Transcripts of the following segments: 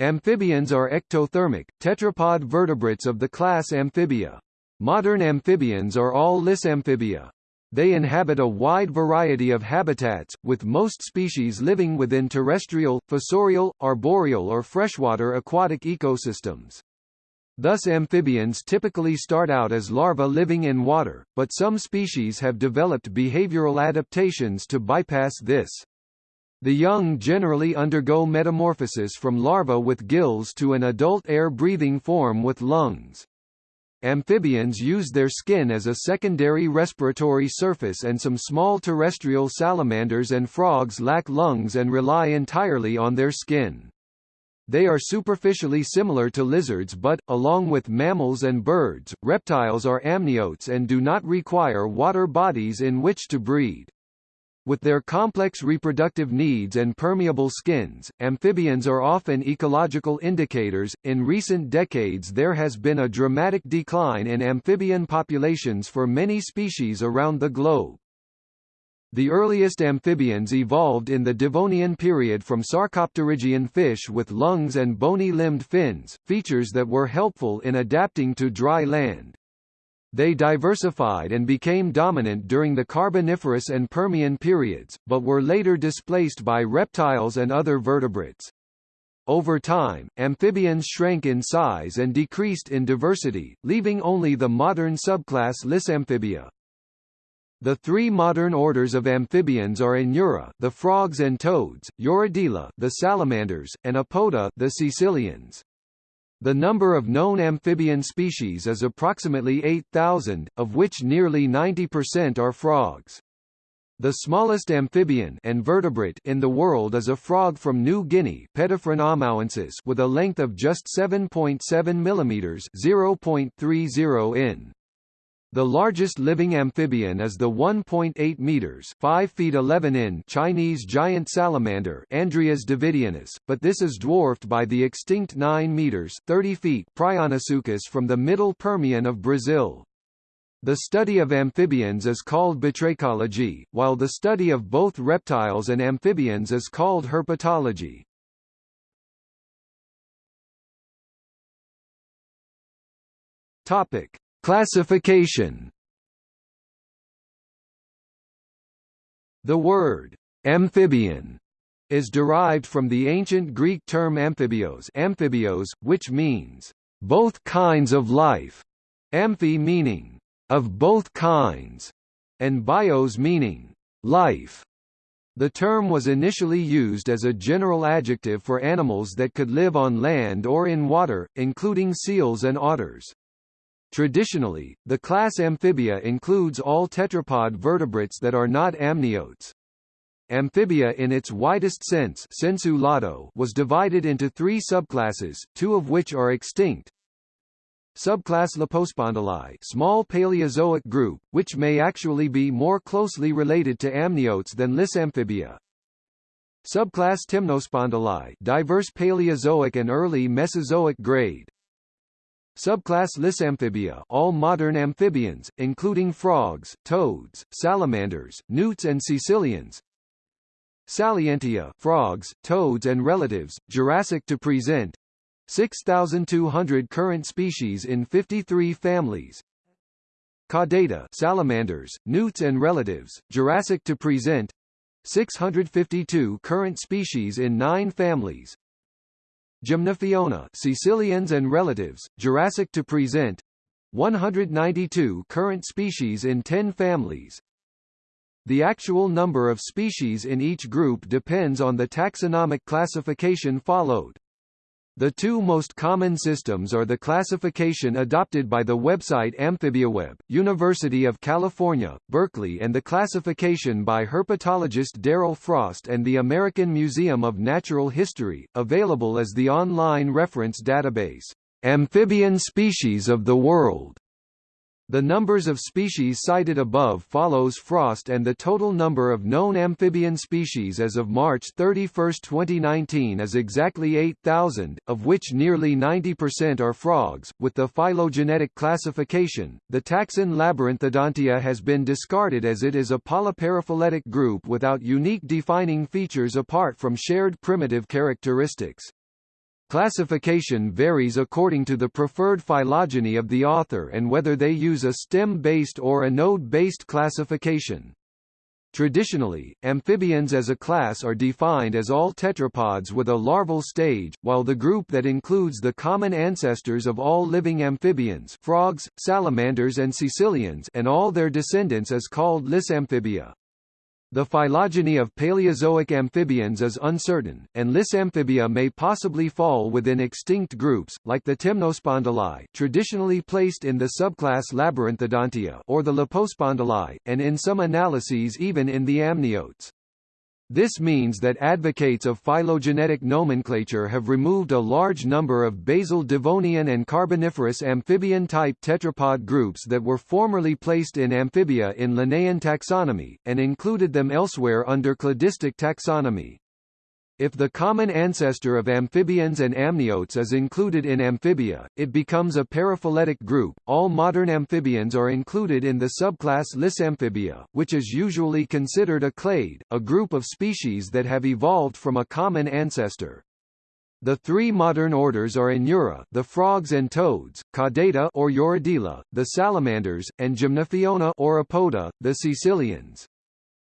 Amphibians are ectothermic, tetrapod vertebrates of the class Amphibia. Modern amphibians are all Lissamphibia. They inhabit a wide variety of habitats, with most species living within terrestrial, fossorial, arboreal or freshwater aquatic ecosystems. Thus amphibians typically start out as larvae living in water, but some species have developed behavioral adaptations to bypass this. The young generally undergo metamorphosis from larva with gills to an adult air-breathing form with lungs. Amphibians use their skin as a secondary respiratory surface and some small terrestrial salamanders and frogs lack lungs and rely entirely on their skin. They are superficially similar to lizards but, along with mammals and birds, reptiles are amniotes and do not require water bodies in which to breed. With their complex reproductive needs and permeable skins, amphibians are often ecological indicators. In recent decades, there has been a dramatic decline in amphibian populations for many species around the globe. The earliest amphibians evolved in the Devonian period from sarcopterygian fish with lungs and bony-limbed fins, features that were helpful in adapting to dry land. They diversified and became dominant during the Carboniferous and Permian periods, but were later displaced by reptiles and other vertebrates. Over time, amphibians shrank in size and decreased in diversity, leaving only the modern subclass Lissamphibia. The three modern orders of amphibians are Anura, the frogs and toads, Urodela, the salamanders, and Apoda, the caecilians. The number of known amphibian species is approximately 8,000, of which nearly 90% are frogs. The smallest amphibian and vertebrate in the world is a frog from New Guinea with a length of just 7.7 mm 0.30 in. The largest living amphibian is the 1.8 meters (5 feet 11 in) Chinese giant salamander Andrias davidianus, but this is dwarfed by the extinct 9 meters (30 feet) Prionosuchus from the Middle Permian of Brazil. The study of amphibians is called batrachology, while the study of both reptiles and amphibians is called herpetology. Topic: Classification The word amphibian is derived from the ancient Greek term amphibios, amphibios which means both kinds of life, amphi meaning of both kinds, and bios meaning life. The term was initially used as a general adjective for animals that could live on land or in water, including seals and otters. Traditionally, the class Amphibia includes all tetrapod vertebrates that are not amniotes. Amphibia in its widest sense sensu lato was divided into three subclasses, two of which are extinct. Subclass Lepospondylii small Paleozoic group, which may actually be more closely related to amniotes than Lissamphibia. Subclass Temnospondylii diverse Paleozoic and early Mesozoic grade. Subclass Lissamphibia all modern amphibians, including frogs, toads, salamanders, newts and caecilians. Salientia frogs, toads and relatives, Jurassic to present 6,200 current species in 53 families. Caudata salamanders, newts and relatives, Jurassic to present 652 current species in 9 families. Gymnophiona caecilians and relatives, Jurassic to present 192 current species in 10 families. The actual number of species in each group depends on the taxonomic classification followed. The two most common systems are the classification adopted by the website AmphibiaWeb, University of California, Berkeley and the classification by herpetologist Daryl Frost and the American Museum of Natural History, available as the online reference database, Amphibian Species of the World. The numbers of species cited above follows Frost and the total number of known amphibian species as of March 31, 2019 is exactly 8,000, of which nearly 90% are frogs. With the phylogenetic classification, the taxon Labyrinthodontia has been discarded as it is a polyparaphyletic group without unique defining features apart from shared primitive characteristics. Classification varies according to the preferred phylogeny of the author and whether they use a stem-based or a node-based classification. Traditionally, amphibians as a class are defined as all tetrapods with a larval stage, while the group that includes the common ancestors of all living amphibians frogs, salamanders and caecilians and all their descendants is called Lissamphibia. The phylogeny of Paleozoic amphibians is uncertain, and Lissamphibia may possibly fall within extinct groups, like the Temnospondyli traditionally placed in the subclass Labyrinthodontia or the Lepospondyli, and in some analyses even in the amniotes. This means that advocates of phylogenetic nomenclature have removed a large number of basal Devonian and Carboniferous amphibian-type tetrapod groups that were formerly placed in amphibia in Linnaean taxonomy, and included them elsewhere under cladistic taxonomy. If the common ancestor of amphibians and amniotes is included in amphibia, it becomes a paraphyletic group. All modern amphibians are included in the subclass Lissamphibia, which is usually considered a clade, a group of species that have evolved from a common ancestor. The three modern orders are Anura, the frogs and toads, Caudata or Urodela, the salamanders, and Gymnophiona or Apoda, the caecilians.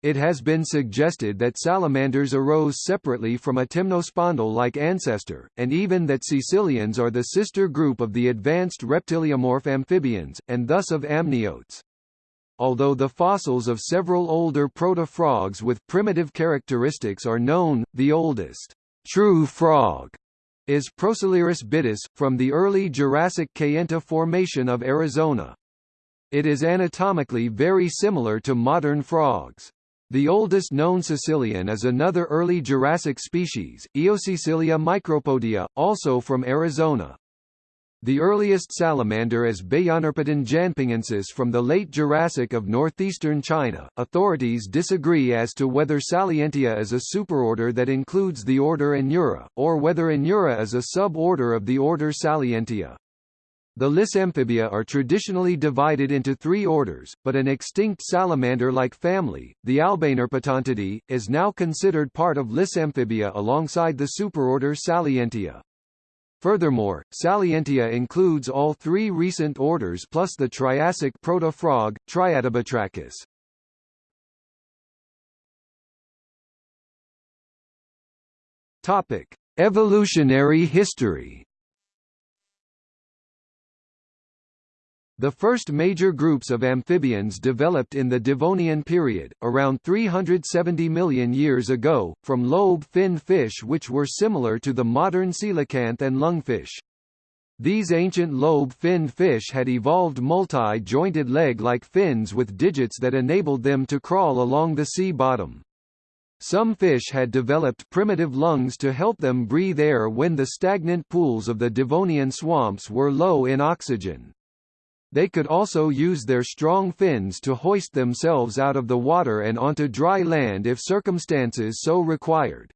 It has been suggested that salamanders arose separately from a temnospondyl-like ancestor, and even that caecilians are the sister group of the advanced reptiliomorph amphibians, and thus of amniotes. Although the fossils of several older proto-frogs with primitive characteristics are known, the oldest true frog is Prosalirus bitis, from the early Jurassic Kayenta Formation of Arizona. It is anatomically very similar to modern frogs. The oldest known caecilian is another early Jurassic species, Eocaecilia micropodia, also from Arizona. The earliest salamander is Beiyanerpeton jianpingensis from the late Jurassic of northeastern China. Authorities disagree as to whether Salientia is a superorder that includes the order Anura, or whether Anura is a suborder of the order Salientia. The Lissamphibia are traditionally divided into three orders, but an extinct salamander-like family, the Albanerpetontidae, is now considered part of Lissamphibia alongside the superorder Salientia. Furthermore, Salientia includes all three recent orders plus the Triassic proto-frog, Triadobatrachus. Topic: Evolutionary history. The first major groups of amphibians developed in the Devonian period, around 370 million years ago, from lobe-finned fish which were similar to the modern coelacanth and lungfish. These ancient lobe-finned fish had evolved multi-jointed leg-like fins with digits that enabled them to crawl along the sea bottom. Some fish had developed primitive lungs to help them breathe air when the stagnant pools of the Devonian swamps were low in oxygen. They could also use their strong fins to hoist themselves out of the water and onto dry land if circumstances so required.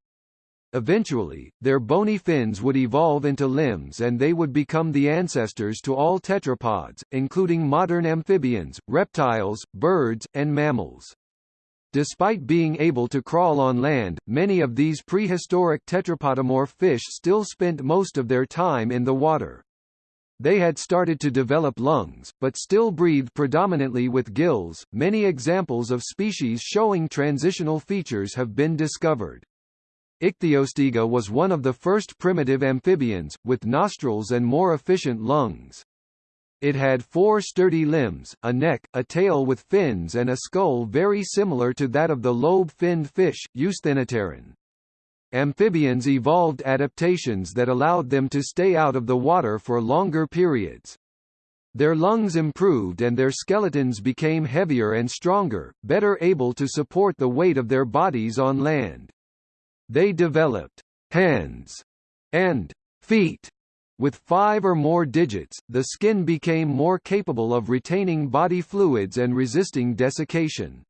Eventually, their bony fins would evolve into limbs and they would become the ancestors to all tetrapods, including modern amphibians, reptiles, birds, and mammals. Despite being able to crawl on land, many of these prehistoric tetrapodomorph fish still spent most of their time in the water. They had started to develop lungs, but still breathed predominantly with gills. Many examples of species showing transitional features have been discovered. Ichthyostega was one of the first primitive amphibians, with nostrils and more efficient lungs. It had four sturdy limbs, a neck, a tail with fins and a skull very similar to that of the lobe-finned fish, Eusthenopteron. Amphibians evolved adaptations that allowed them to stay out of the water for longer periods. Their lungs improved and their skeletons became heavier and stronger, better able to support the weight of their bodies on land. They developed hands and feet with five or more digits, the skin became more capable of retaining body fluids and resisting desiccation.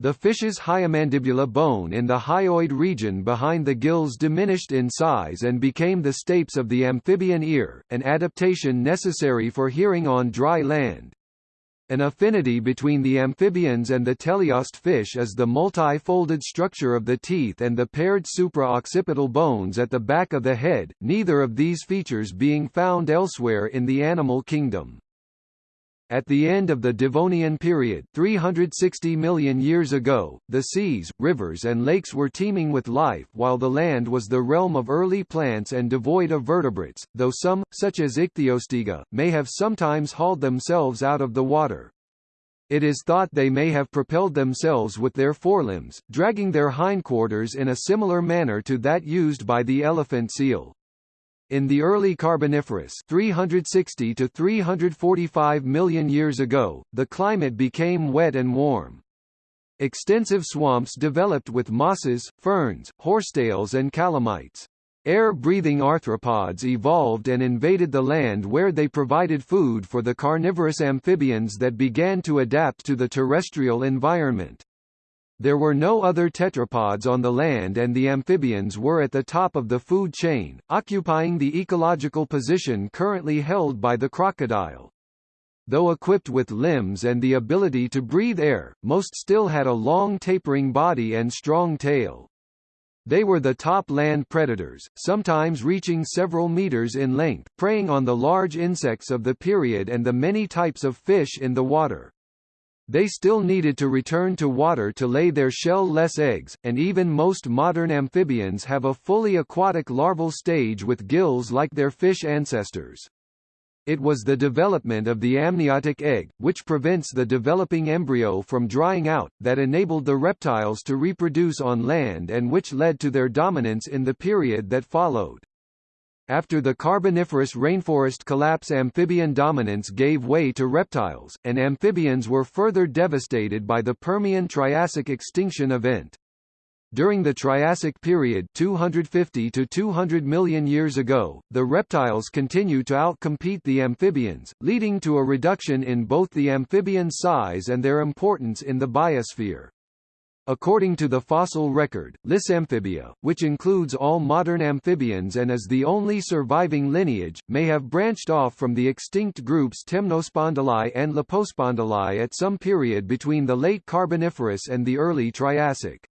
The fish's hyomandibular bone in the hyoid region behind the gills diminished in size and became the stapes of the amphibian ear, an adaptation necessary for hearing on dry land. An affinity between the amphibians and the teleost fish is the multi-folded structure of the teeth and the paired supra-occipital bones at the back of the head, neither of these features being found elsewhere in the animal kingdom. At the end of the Devonian period 360 million years ago, the seas, rivers and lakes were teeming with life while the land was the realm of early plants and devoid of vertebrates, though some, such as Ichthyostega, may have sometimes hauled themselves out of the water. It is thought they may have propelled themselves with their forelimbs, dragging their hindquarters in a similar manner to that used by the elephant seal. In the early Carboniferous 360 to 345 million years ago, the climate became wet and warm. Extensive swamps developed with mosses, ferns, horsetails and calamites. Air-breathing arthropods evolved and invaded the land where they provided food for the carnivorous amphibians that began to adapt to the terrestrial environment. There were no other tetrapods on the land and the amphibians were at the top of the food chain, occupying the ecological position currently held by the crocodile. Though equipped with limbs and the ability to breathe air, most still had a long tapering body and strong tail. They were the top land predators, sometimes reaching several meters in length, preying on the large insects of the period and the many types of fish in the water. They still needed to return to water to lay their shell-less eggs, and even most modern amphibians have a fully aquatic larval stage with gills like their fish ancestors. It was the development of the amniotic egg, which prevents the developing embryo from drying out, that enabled the reptiles to reproduce on land and which led to their dominance in the period that followed. After the Carboniferous rainforest collapse amphibian dominance gave way to reptiles, and amphibians were further devastated by the Permian-Triassic extinction event. During the Triassic period 250 to 200 million years ago, the reptiles continued to outcompete the amphibians, leading to a reduction in both the amphibian size and their importance in the biosphere. According to the fossil record, Lissamphibia, which includes all modern amphibians and is the only surviving lineage, may have branched off from the extinct groups Temnospondyli and Lepospondyli at some period between the late Carboniferous and the early Triassic.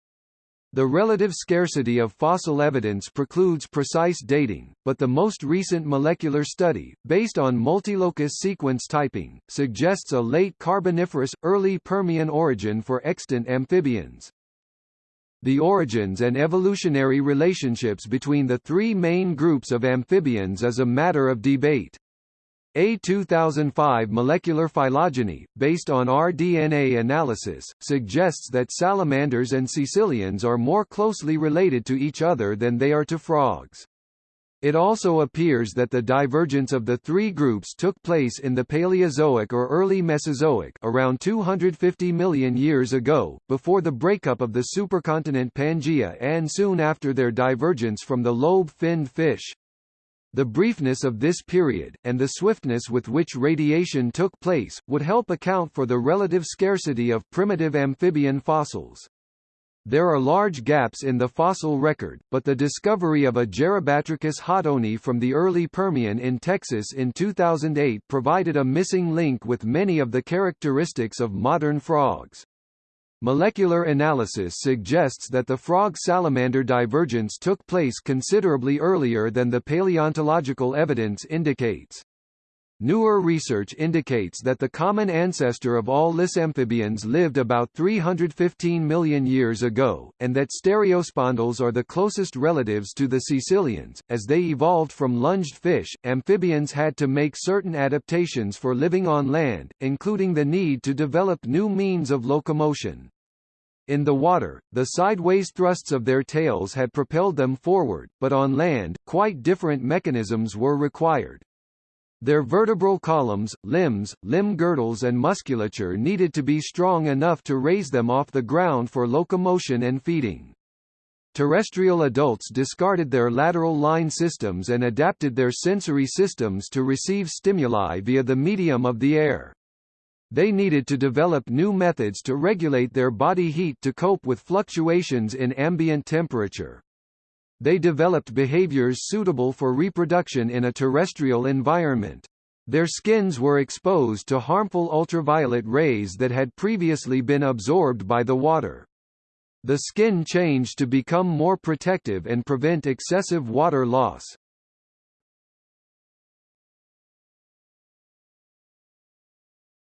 The relative scarcity of fossil evidence precludes precise dating, but the most recent molecular study, based on multilocus sequence typing, suggests a late Carboniferous, early Permian origin for extant amphibians. The origins and evolutionary relationships between the three main groups of amphibians is a matter of debate. A 2005 molecular phylogeny, based on rDNA analysis, suggests that salamanders and caecilians are more closely related to each other than they are to frogs. It also appears that the divergence of the three groups took place in the Paleozoic or early Mesozoic around 250 million years ago, before the breakup of the supercontinent Pangaea and soon after their divergence from the lobe-finned fish. The briefness of this period, and the swiftness with which radiation took place, would help account for the relative scarcity of primitive amphibian fossils. There are large gaps in the fossil record, but the discovery of a Gerobatrachus hottoni from the early Permian in Texas in 2008 provided a missing link with many of the characteristics of modern frogs. Molecular analysis suggests that the frog-salamander divergence took place considerably earlier than the paleontological evidence indicates. Newer research indicates that the common ancestor of all lissamphibians lived about 315 million years ago, and that stereospondylus are the closest relatives to the caecilians. As they evolved from lunged fish, amphibians had to make certain adaptations for living on land, including the need to develop new means of locomotion. In the water, the sideways thrusts of their tails had propelled them forward, but on land, quite different mechanisms were required. Their vertebral columns, limbs, limb girdles and musculature needed to be strong enough to raise them off the ground for locomotion and feeding. Terrestrial adults discarded their lateral line systems and adapted their sensory systems to receive stimuli via the medium of the air. They needed to develop new methods to regulate their body heat to cope with fluctuations in ambient temperature. They developed behaviors suitable for reproduction in a terrestrial environment. Their skins were exposed to harmful ultraviolet rays that had previously been absorbed by the water. The skin changed to become more protective and prevent excessive water loss.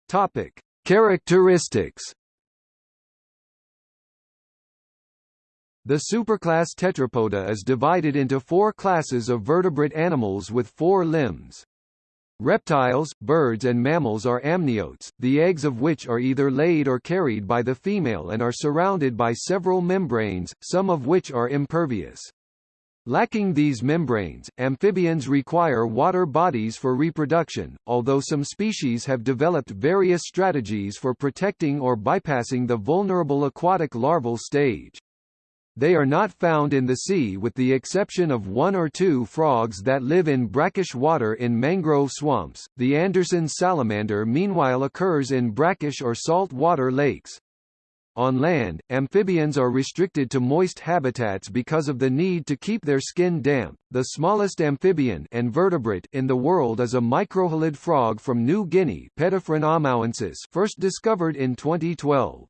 Topic: Characteristics. The superclass Tetrapoda is divided into four classes of vertebrate animals with four limbs. Reptiles, birds and mammals are amniotes, the eggs of which are either laid or carried by the female and are surrounded by several membranes, some of which are impervious. Lacking these membranes, amphibians require water bodies for reproduction, although some species have developed various strategies for protecting or bypassing the vulnerable aquatic larval stage. They are not found in the sea with the exception of one or two frogs that live in brackish water in mangrove swamps. The Anderson salamander meanwhile occurs in brackish or salt water lakes. On land, amphibians are restricted to moist habitats because of the need to keep their skin damp. The smallest amphibian and vertebrate in the world is a microhylid frog from New Guinea, first discovered in 2012.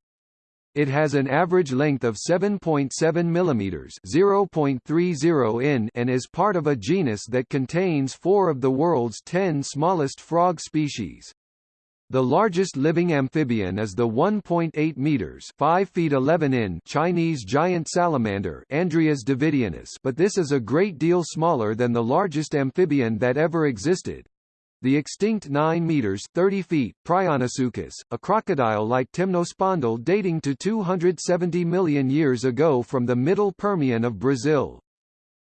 It has an average length of 7.7 mm (0.30 in) and is part of a genus that contains 4 of the world's 10 smallest frog species. The largest living amphibian is the 1.8 meters (5 feet 11 in) Chinese giant salamander Andrias davidianus, but this is a great deal smaller than the largest amphibian that ever existed. The extinct 9 meters 30 feet Prionosuchus, a crocodile like Temnospondyl dating to 270 million years ago from the Middle Permian of Brazil.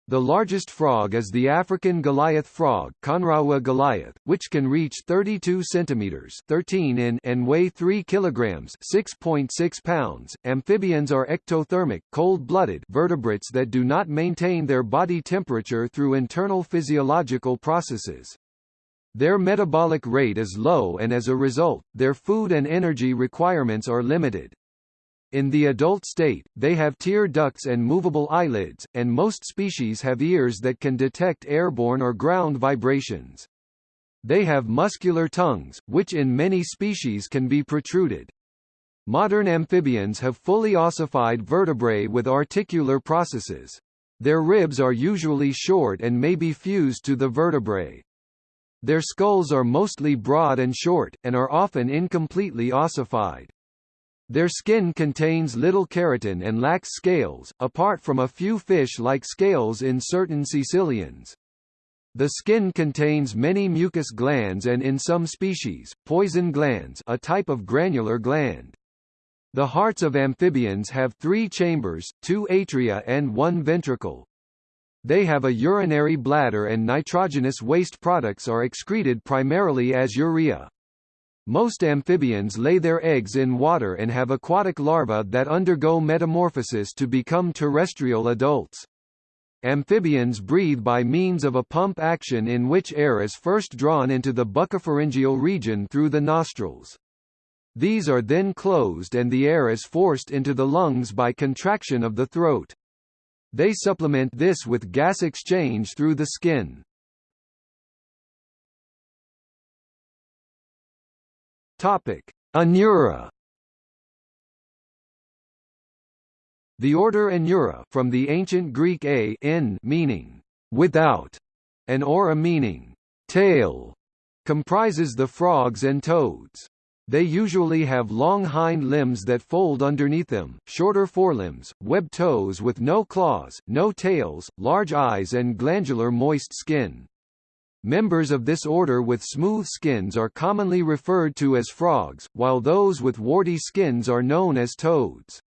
The largest frog is the African Goliath frog Conraua goliath, which can reach 32 centimeters 13 in and weigh 3 kilograms 6.6 .6 pounds. Amphibians are ectothermic, cold-blooded vertebrates that do not maintain their body temperature through internal physiological processes. Their metabolic rate is low and as a result, their food and energy requirements are limited. In the adult state, they have tear ducts and movable eyelids, and most species have ears that can detect airborne or ground vibrations. They have muscular tongues, which in many species can be protruded. Modern amphibians have fully ossified vertebrae with articular processes. Their ribs are usually short and may be fused to the vertebrae. Their skulls are mostly broad and short, and are often incompletely ossified. Their skin contains little keratin and lacks scales, apart from a few fish-like scales in certain caecilians. The skin contains many mucus glands and in some species, poison glands a type of granular gland. The hearts of amphibians have three chambers, two atria and one ventricle. They have a urinary bladder and nitrogenous waste products are excreted primarily as urea. Most amphibians lay their eggs in water and have aquatic larvae that undergo metamorphosis to become terrestrial adults. Amphibians breathe by means of a pump action in which air is first drawn into the buccopharyngeal region through the nostrils. These are then closed and the air is forced into the lungs by contraction of the throat. They supplement this with gas exchange through the skin. Topic: Anura. The order Anura from the ancient Greek a in meaning without and ora meaning tail comprises the frogs and toads. They usually have long hind limbs that fold underneath them, shorter forelimbs, webbed toes with no claws, no tails, large eyes and glandular moist skin. Members of this order with smooth skins are commonly referred to as frogs, while those with warty skins are known as toads.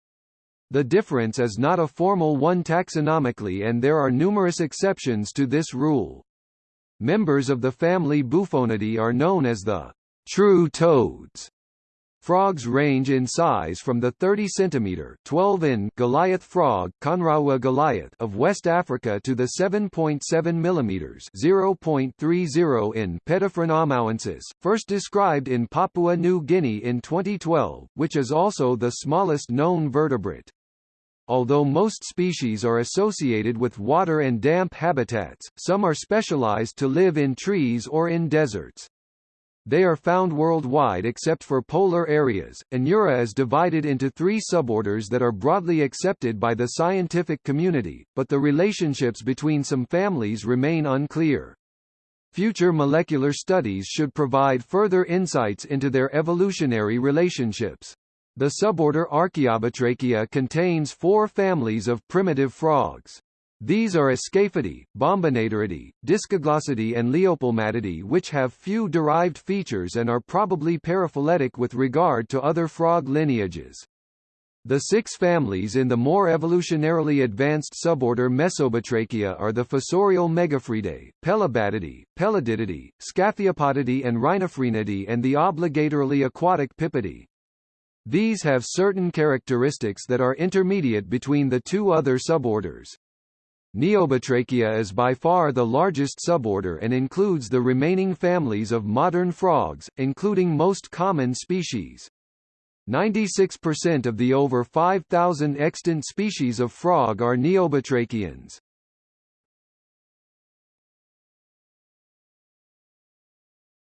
The difference is not a formal one taxonomically and there are numerous exceptions to this rule. Members of the family Bufonidae are known as the true toads, Frogs range in size from the 30 cm 12 in Goliath frog Conraua goliath of West Africa to the 7.7 mm 0.30 in Paedophryne amauensis, first described in Papua New Guinea in 2012, which is also the smallest known vertebrate. Although most species are associated with water and damp habitats, some are specialized to live in trees or in deserts. They are found worldwide except for polar areas. Anura is divided into three suborders that are broadly accepted by the scientific community, but the relationships between some families remain unclear. Future molecular studies should provide further insights into their evolutionary relationships. The suborder Archaeobatrachia contains four families of primitive frogs. These are Ascaphidae, Bombinatoridae, Discoglossidae and Leiopelmatidae which have few derived features and are probably paraphyletic with regard to other frog lineages. The six families in the more evolutionarily advanced suborder Mesobatrachia are the fossorial Megophryidae, Pelobatidae, Pelodytidae, Scaphiopodidae and Rhinophrynidae and the obligatorily aquatic Pipidae. These have certain characteristics that are intermediate between the two other suborders. Neobatrachia is by far the largest suborder and includes the remaining families of modern frogs, including most common species. 96% of the over 5,000 extant species of frog are neobatrachians.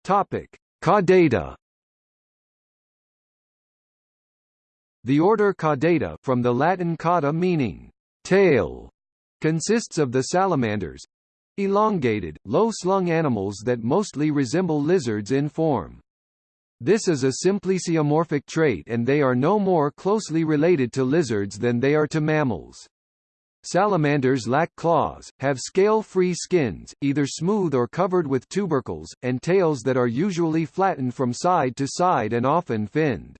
Topic: Caudata. The order Caudata from the Latin cauda meaning tail consists of the salamanders elongated, low-slung animals that mostly resemble lizards in form. This is a symplesiomorphic trait and they are no more closely related to lizards than they are to mammals. Salamanders lack claws, have scale-free skins, either smooth or covered with tubercles, and tails that are usually flattened from side to side and often finned.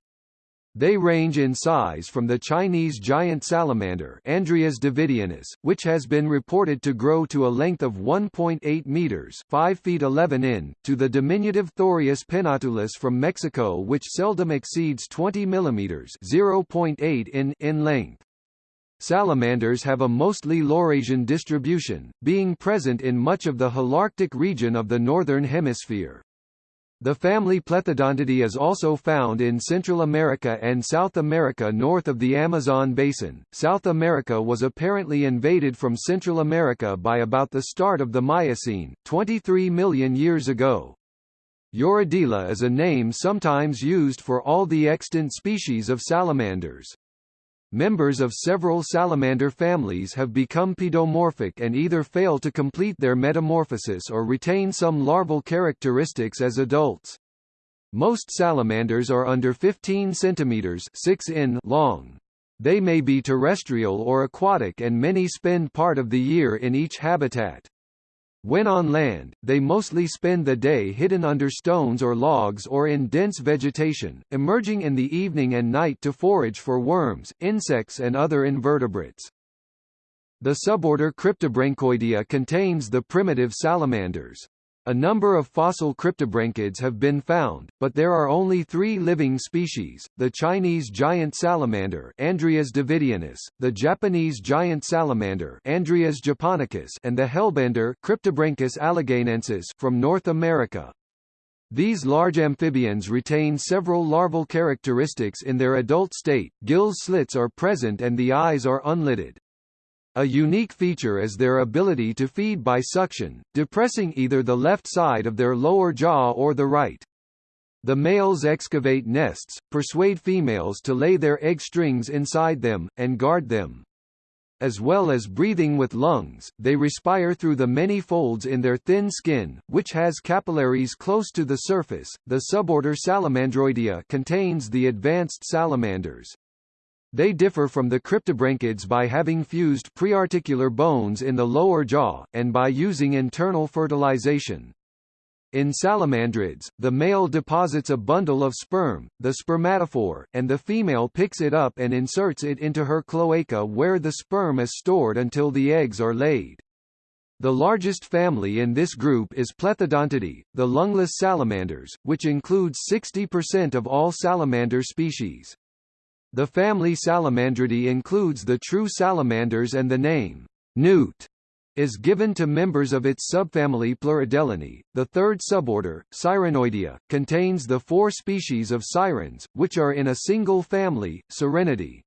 They range in size from the Chinese giant salamander Andrias davidianus, which has been reported to grow to a length of 1.8 meters 5 feet 11 in, to the diminutive Thorius pennatulus from Mexico which seldom exceeds 20 millimeters 0.8 in, in length. Salamanders have a mostly Laurasian distribution, being present in much of the Holarctic region of the Northern Hemisphere. The family Plethodontidae is also found in Central America and South America north of the Amazon basin. South America was apparently invaded from Central America by about the start of the Miocene, 23 million years ago. Urodela is a name sometimes used for all the extant species of salamanders. Members of several salamander families have become pedomorphic and either fail to complete their metamorphosis or retain some larval characteristics as adults. Most salamanders are under 15 centimeters 6 in long. They may be terrestrial or aquatic and many spend part of the year in each habitat. When on land, they mostly spend the day hidden under stones or logs or in dense vegetation, emerging in the evening and night to forage for worms, insects and other invertebrates. The suborder Cryptobranchoidea contains the primitive salamanders. A number of fossil cryptobranchids have been found, but there are only three living species, the Chinese giant salamander Andrias davidianus, the Japanese giant salamander Andrias japonicus and the hellbender Cryptobranchus alleganiensis from North America. These large amphibians retain several larval characteristics in their adult state, gill slits are present and the eyes are unlidded. A unique feature is their ability to feed by suction, depressing either the left side of their lower jaw or the right. The males excavate nests, persuade females to lay their egg strings inside them, and guard them. As well as breathing with lungs, they respire through the many folds in their thin skin, which has capillaries close to the surface. The suborder Salamandroidea contains the advanced salamanders. They differ from the cryptobranchids by having fused prearticular bones in the lower jaw, and by using internal fertilization. In salamandrids, the male deposits a bundle of sperm, the spermatophore, and the female picks it up and inserts it into her cloaca where the sperm is stored until the eggs are laid. The largest family in this group is Plethodontidae, the lungless salamanders, which includes 60% of all salamander species. The family Salamandridae includes the true salamanders and the name, newt, is given to members of its subfamily Pleurodelinae. The third suborder, Sirenoidea, contains the four species of sirens, which are in a single family, Sirenidae.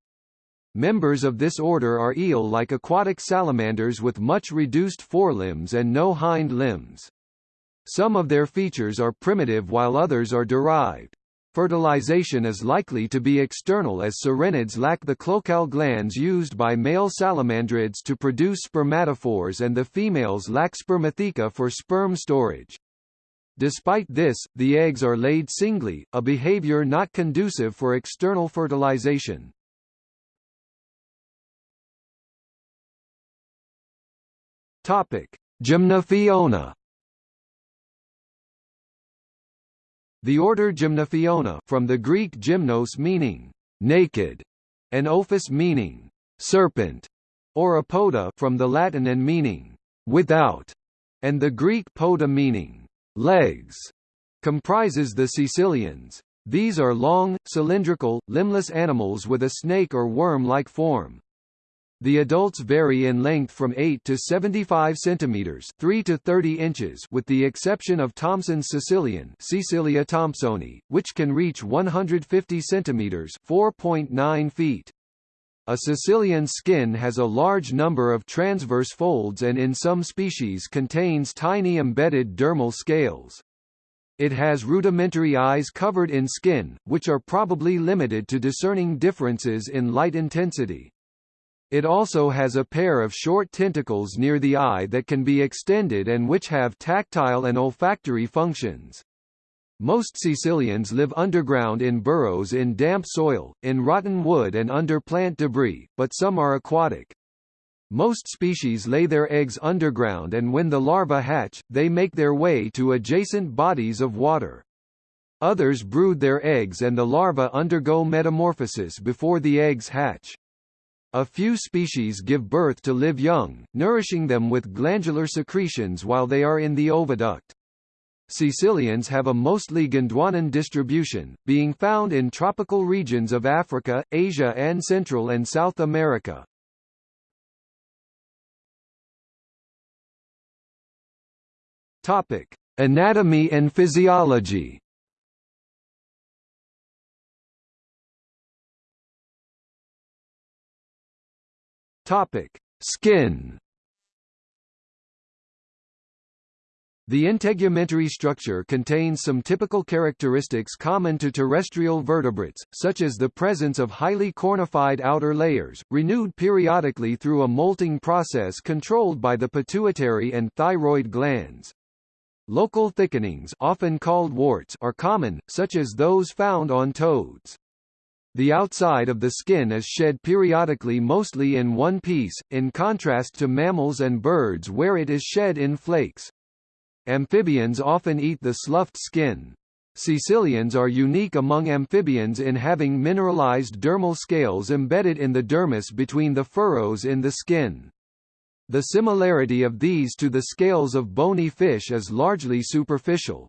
Members of this order are eel-like aquatic salamanders with much reduced forelimbs and no hind limbs. Some of their features are primitive while others are derived. Fertilization is likely to be external as sirenids lack the cloacal glands used by male salamandrids to produce spermatophores and the females lack spermatheca for sperm storage. Despite this, the eggs are laid singly, a behavior not conducive for external fertilization. Topic: Gymnophiona The order Gymnophiona from the Greek gymnos meaning naked and ophis meaning serpent or apoda from the Latin and meaning without and the Greek poda meaning legs comprises the caecilians. These are long, cylindrical, limbless animals with a snake or worm-like form. The adults vary in length from 8 to 75 centimeters, 3 to 30 inches, with the exception of Thomson's Caecilian, Caecilia thomsoni, which can reach 150 centimeters, 4.9 feet. A Caecilian skin has a large number of transverse folds and in some species contains tiny embedded dermal scales. It has rudimentary eyes covered in skin, which are probably limited to discerning differences in light intensity. It also has a pair of short tentacles near the eye that can be extended and which have tactile and olfactory functions. Most caecilians live underground in burrows in damp soil, in rotten wood and under plant debris, but some are aquatic. Most species lay their eggs underground and when the larvae hatch, they make their way to adjacent bodies of water. Others brood their eggs and the larvae undergo metamorphosis before the eggs hatch. A few species give birth to live young, nourishing them with glandular secretions while they are in the oviduct. Caecilians have a mostly Gondwanan distribution, being found in tropical regions of Africa, Asia and Central and South America. Topic: Anatomy and physiology. Topic: Skin. The integumentary structure contains some typical characteristics common to terrestrial vertebrates, such as the presence of highly cornified outer layers, renewed periodically through a molting process controlled by the pituitary and thyroid glands. Local thickenings often called warts are common, such as those found on toads. The outside of the skin is shed periodically mostly in one piece, in contrast to mammals and birds where it is shed in flakes. Amphibians often eat the sloughed skin. Caecilians are unique among amphibians in having mineralized dermal scales embedded in the dermis between the furrows in the skin. The similarity of these to the scales of bony fish is largely superficial.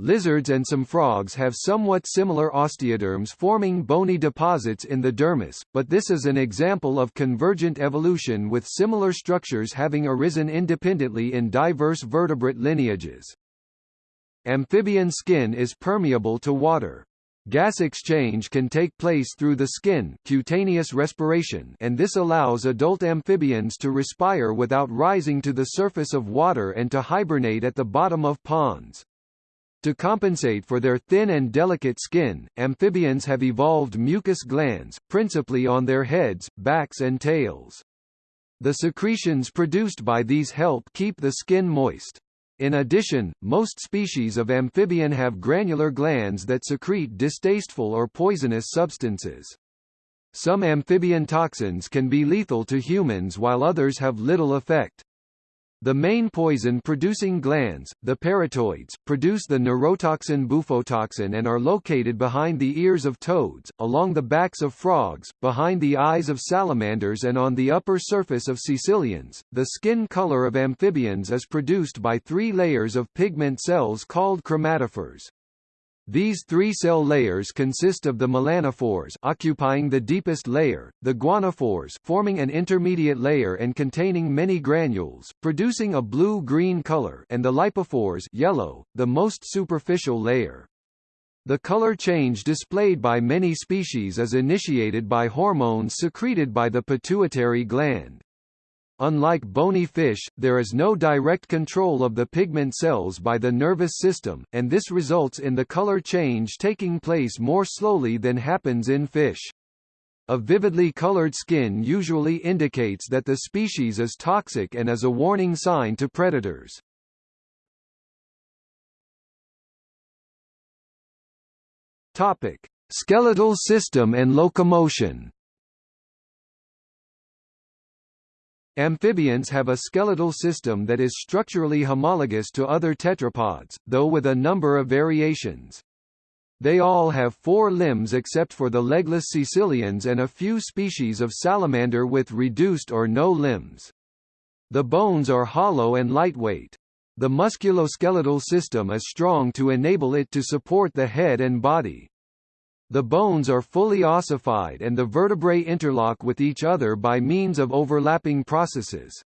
Lizards and some frogs have somewhat similar osteoderms forming bony deposits in the dermis, but this is an example of convergent evolution with similar structures having arisen independently in diverse vertebrate lineages. Amphibian skin is permeable to water. Gas exchange can take place through the skin cutaneous respiration and this allows adult amphibians to respire without rising to the surface of water and to hibernate at the bottom of ponds. To compensate for their thin and delicate skin, amphibians have evolved mucus glands, principally on their heads, backs and tails. The secretions produced by these help keep the skin moist. In addition, most species of amphibian have granular glands that secrete distasteful or poisonous substances. Some amphibian toxins can be lethal to humans while others have little effect. The main poison-producing glands, the parotoids, produce the neurotoxin bufotoxin and are located behind the ears of toads, along the backs of frogs, behind the eyes of salamanders and on the upper surface of caecilians. The skin color of amphibians is produced by three layers of pigment cells called chromatophores. These three cell layers consist of the melanophores occupying the deepest layer, the guanophores forming an intermediate layer and containing many granules, producing a blue-green color and the lipophores yellow, the most superficial layer. The color change displayed by many species is initiated by hormones secreted by the pituitary gland. Unlike bony fish, there is no direct control of the pigment cells by the nervous system, and this results in the color change taking place more slowly than happens in fish. A vividly colored skin usually indicates that the species is toxic and is a warning sign to predators. Topic: Skeletal system and locomotion. Amphibians have a skeletal system that is structurally homologous to other tetrapods, though with a number of variations. They all have four limbs except for the legless caecilians and a few species of salamander with reduced or no limbs. The bones are hollow and lightweight. The musculoskeletal system is strong to enable it to support the head and body. The bones are fully ossified and the vertebrae interlock with each other by means of overlapping processes.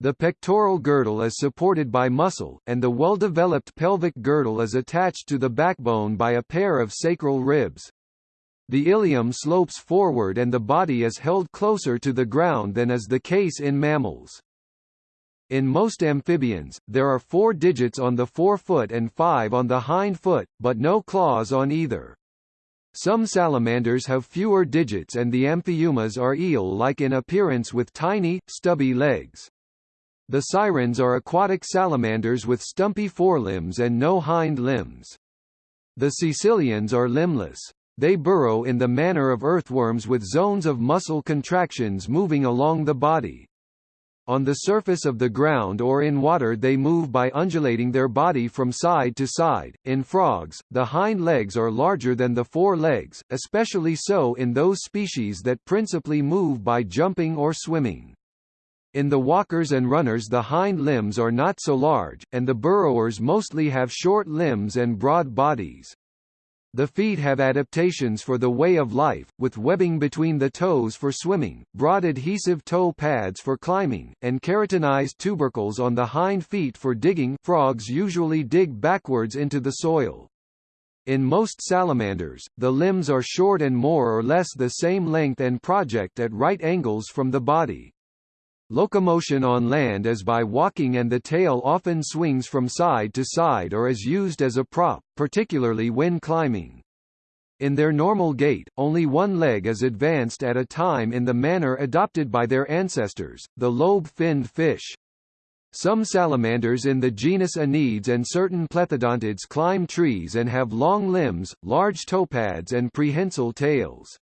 The pectoral girdle is supported by muscle, and the well-developed pelvic girdle is attached to the backbone by a pair of sacral ribs. The ilium slopes forward and the body is held closer to the ground than is the case in mammals. In most amphibians, there are four digits on the forefoot and five on the hind foot, but no claws on either. Some salamanders have fewer digits and the amphiumas are eel-like in appearance with tiny, stubby legs. The sirens are aquatic salamanders with stumpy forelimbs and no hind limbs. The caecilians are limbless. They burrow in the manner of earthworms with zones of muscle contractions moving along the body. On the surface of the ground or in water they move by undulating their body from side to side. In frogs, the hind legs are larger than the fore legs, especially so in those species that principally move by jumping or swimming. In the walkers and runners the hind limbs are not so large, and the burrowers mostly have short limbs and broad bodies. The feet have adaptations for the way of life, with webbing between the toes for swimming, broad adhesive toe pads for climbing, and keratinized tubercles on the hind feet for digging frogs usually dig backwards into the soil. In most salamanders, the limbs are short and more or less the same length and project at right angles from the body. Locomotion on land is by walking and the tail often swings from side to side or is used as a prop, particularly when climbing. In their normal gait, only one leg is advanced at a time in the manner adopted by their ancestors, the lobe-finned fish. Some salamanders in the genus Aneides and certain plethodontids climb trees and have long limbs, large toepads and prehensile tails.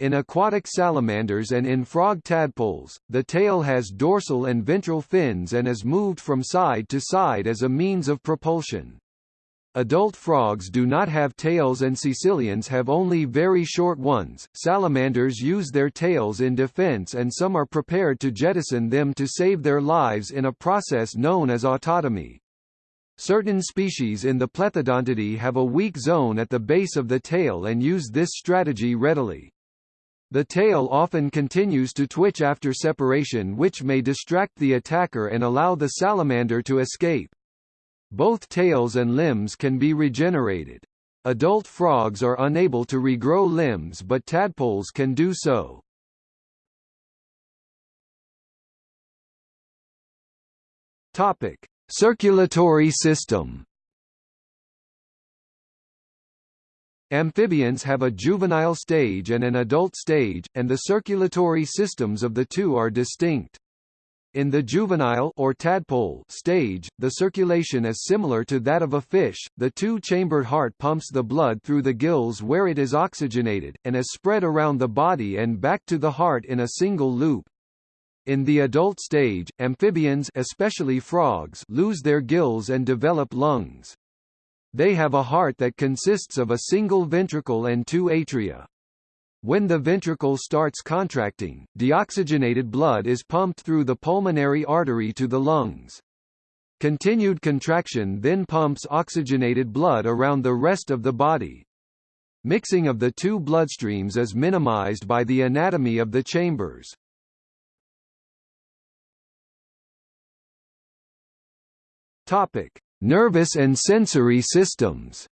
In aquatic salamanders and in frog tadpoles, the tail has dorsal and ventral fins and is moved from side to side as a means of propulsion. Adult frogs do not have tails and caecilians have only very short ones. Salamanders use their tails in defense and some are prepared to jettison them to save their lives in a process known as autotomy. Certain species in the Plethodontidae have a weak zone at the base of the tail and use this strategy readily. The tail often continues to twitch after separation which may distract the attacker and allow the salamander to escape. Both tails and limbs can be regenerated. Adult frogs are unable to regrow limbs but tadpoles can do so. Topic: Circulatory system Amphibians have a juvenile stage and an adult stage, and the circulatory systems of the two are distinct. In the juvenile or tadpole stage, the circulation is similar to that of a fish. The two-chambered heart pumps the blood through the gills where it is oxygenated and is spread around the body and back to the heart in a single loop. In the adult stage, amphibians especially frogs lose their gills and develop lungs. They have a heart that consists of a single ventricle and two atria. When the ventricle starts contracting, deoxygenated blood is pumped through the pulmonary artery to the lungs. Continued contraction then pumps oxygenated blood around the rest of the body. Mixing of the two bloodstreams is minimized by the anatomy of the chambers. Topic: Nervous and sensory systems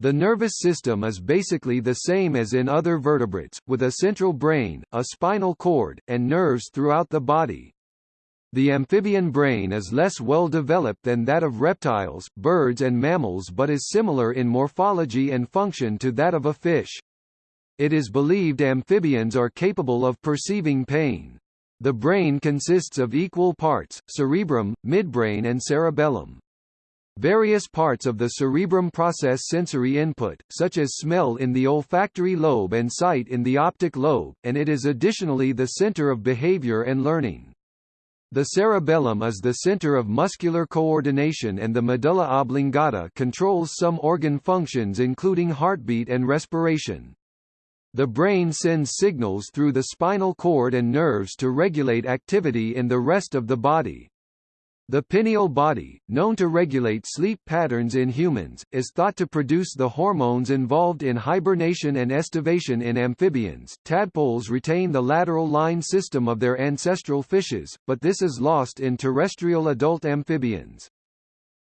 The nervous system is basically the same as in other vertebrates, with a central brain, a spinal cord, and nerves throughout the body. The amphibian brain is less well developed than that of reptiles, birds and mammals but is similar in morphology and function to that of a fish. It is believed amphibians are capable of perceiving pain. The brain consists of equal parts, cerebrum, midbrain and cerebellum. Various parts of the cerebrum process sensory input, such as smell in the olfactory lobe and sight in the optic lobe, and it is additionally the center of behavior and learning. The cerebellum is the center of muscular coordination and the medulla oblongata controls some organ functions including heartbeat and respiration. The brain sends signals through the spinal cord and nerves to regulate activity in the rest of the body. The pineal body, known to regulate sleep patterns in humans, is thought to produce the hormones involved in hibernation and estivation in amphibians. Tadpoles retain the lateral line system of their ancestral fishes, but this is lost in terrestrial adult amphibians.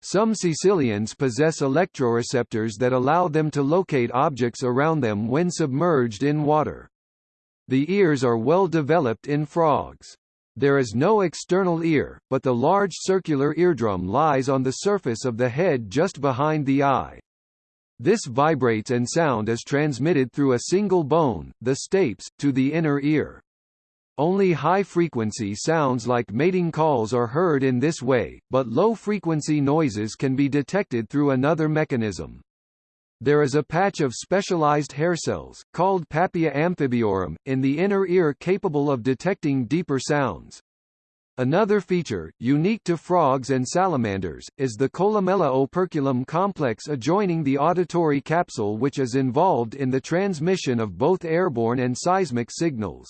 Some caecilians possess electroreceptors that allow them to locate objects around them when submerged in water. The ears are well developed in frogs. There is no external ear, but the large circular eardrum lies on the surface of the head just behind the eye. This vibrates and sound is transmitted through a single bone, the stapes, to the inner ear. Only high-frequency sounds like mating calls are heard in this way, but low-frequency noises can be detected through another mechanism. There is a patch of specialized hair cells, called papilla amphibiorum, in the inner ear capable of detecting deeper sounds. Another feature, unique to frogs and salamanders, is the columella operculum complex adjoining the auditory capsule which is involved in the transmission of both airborne and seismic signals.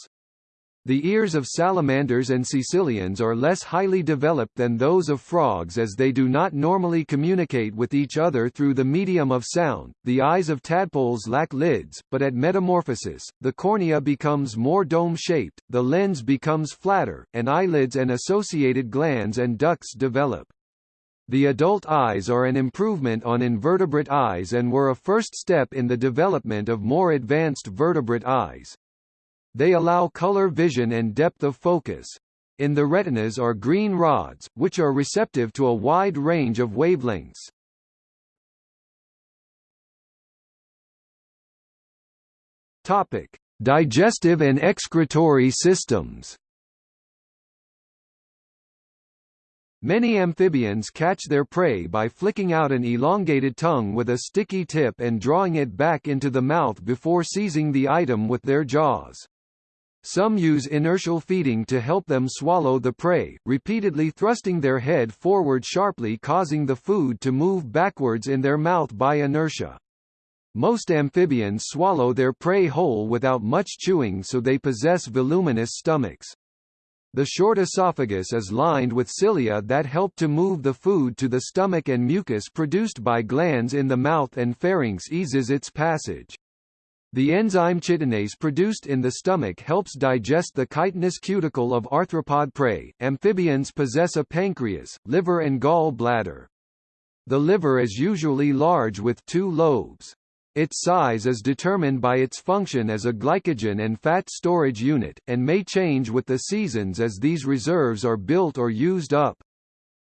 The ears of salamanders and caecilians are less highly developed than those of frogs as they do not normally communicate with each other through the medium of sound. The eyes of tadpoles lack lids, but at metamorphosis, the cornea becomes more dome-shaped, the lens becomes flatter, and eyelids and associated glands and ducts develop. The adult eyes are an improvement on invertebrate eyes and were a first step in the development of more advanced vertebrate eyes. They allow color vision and depth of focus. In the retinas are green rods, which are receptive to a wide range of wavelengths. Topic: Digestive and excretory systems. Many amphibians catch their prey by flicking out an elongated tongue with a sticky tip and drawing it back into the mouth before seizing the item with their jaws. Some use inertial feeding to help them swallow the prey, repeatedly thrusting their head forward sharply causing the food to move backwards in their mouth by inertia. Most amphibians swallow their prey whole without much chewing so they possess voluminous stomachs. The short esophagus is lined with cilia that help to move the food to the stomach and mucus produced by glands in the mouth and pharynx eases its passage. The enzyme chitinase produced in the stomach helps digest the chitinous cuticle of arthropod prey. Amphibians possess a pancreas, liver and gall bladder. The liver is usually large with two lobes. Its size is determined by its function as a glycogen and fat storage unit, and may change with the seasons as these reserves are built or used up.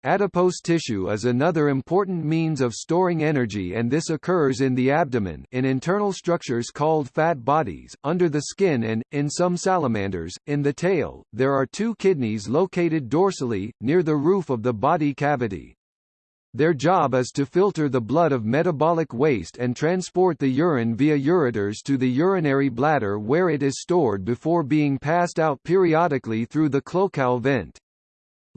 Adipose tissue is another important means of storing energy and this occurs in the abdomen in internal structures called fat bodies, under the skin and, in some salamanders, in the tail. There are two kidneys located dorsally, near the roof of the body cavity. Their job is to filter the blood of metabolic waste and transport the urine via ureters to the urinary bladder where it is stored before being passed out periodically through the cloacal vent.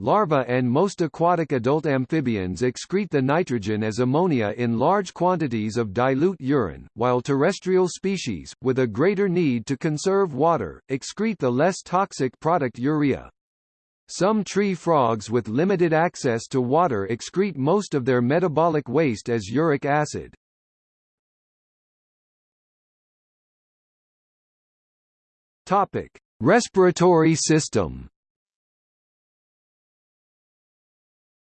Larvae and most aquatic adult amphibians excrete the nitrogen as ammonia in large quantities of dilute urine, while terrestrial species, with a greater need to conserve water, excrete the less toxic product urea. Some tree frogs with limited access to water excrete most of their metabolic waste as uric acid. Topic: Respiratory system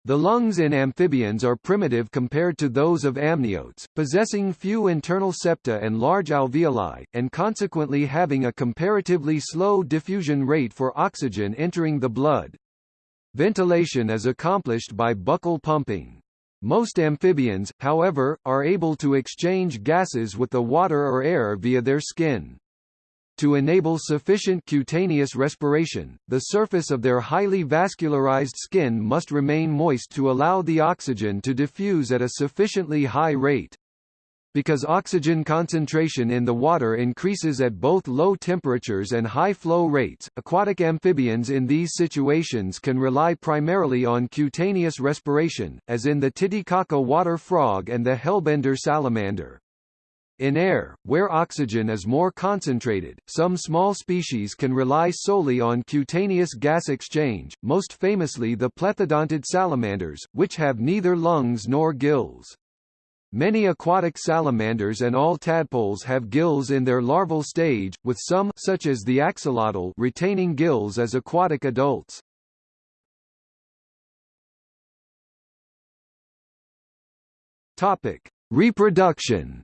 The lungs in amphibians are primitive compared to those of amniotes, possessing few internal septa and large alveoli, and consequently having a comparatively slow diffusion rate for oxygen entering the blood. Ventilation is accomplished by buccal pumping. Most amphibians, however, are able to exchange gases with the water or air via their skin. To enable sufficient cutaneous respiration, the surface of their highly vascularized skin must remain moist to allow the oxygen to diffuse at a sufficiently high rate. Because oxygen concentration in the water increases at both low temperatures and high flow rates, aquatic amphibians in these situations can rely primarily on cutaneous respiration, as in the Titicaca water frog and the hellbender salamander. In air, where oxygen is more concentrated, some small species can rely solely on cutaneous gas exchange, most famously the plethodontid salamanders, which have neither lungs nor gills. Many aquatic salamanders and all tadpoles have gills in their larval stage, with some such as the axolotl retaining gills as aquatic adults. Topic: Reproduction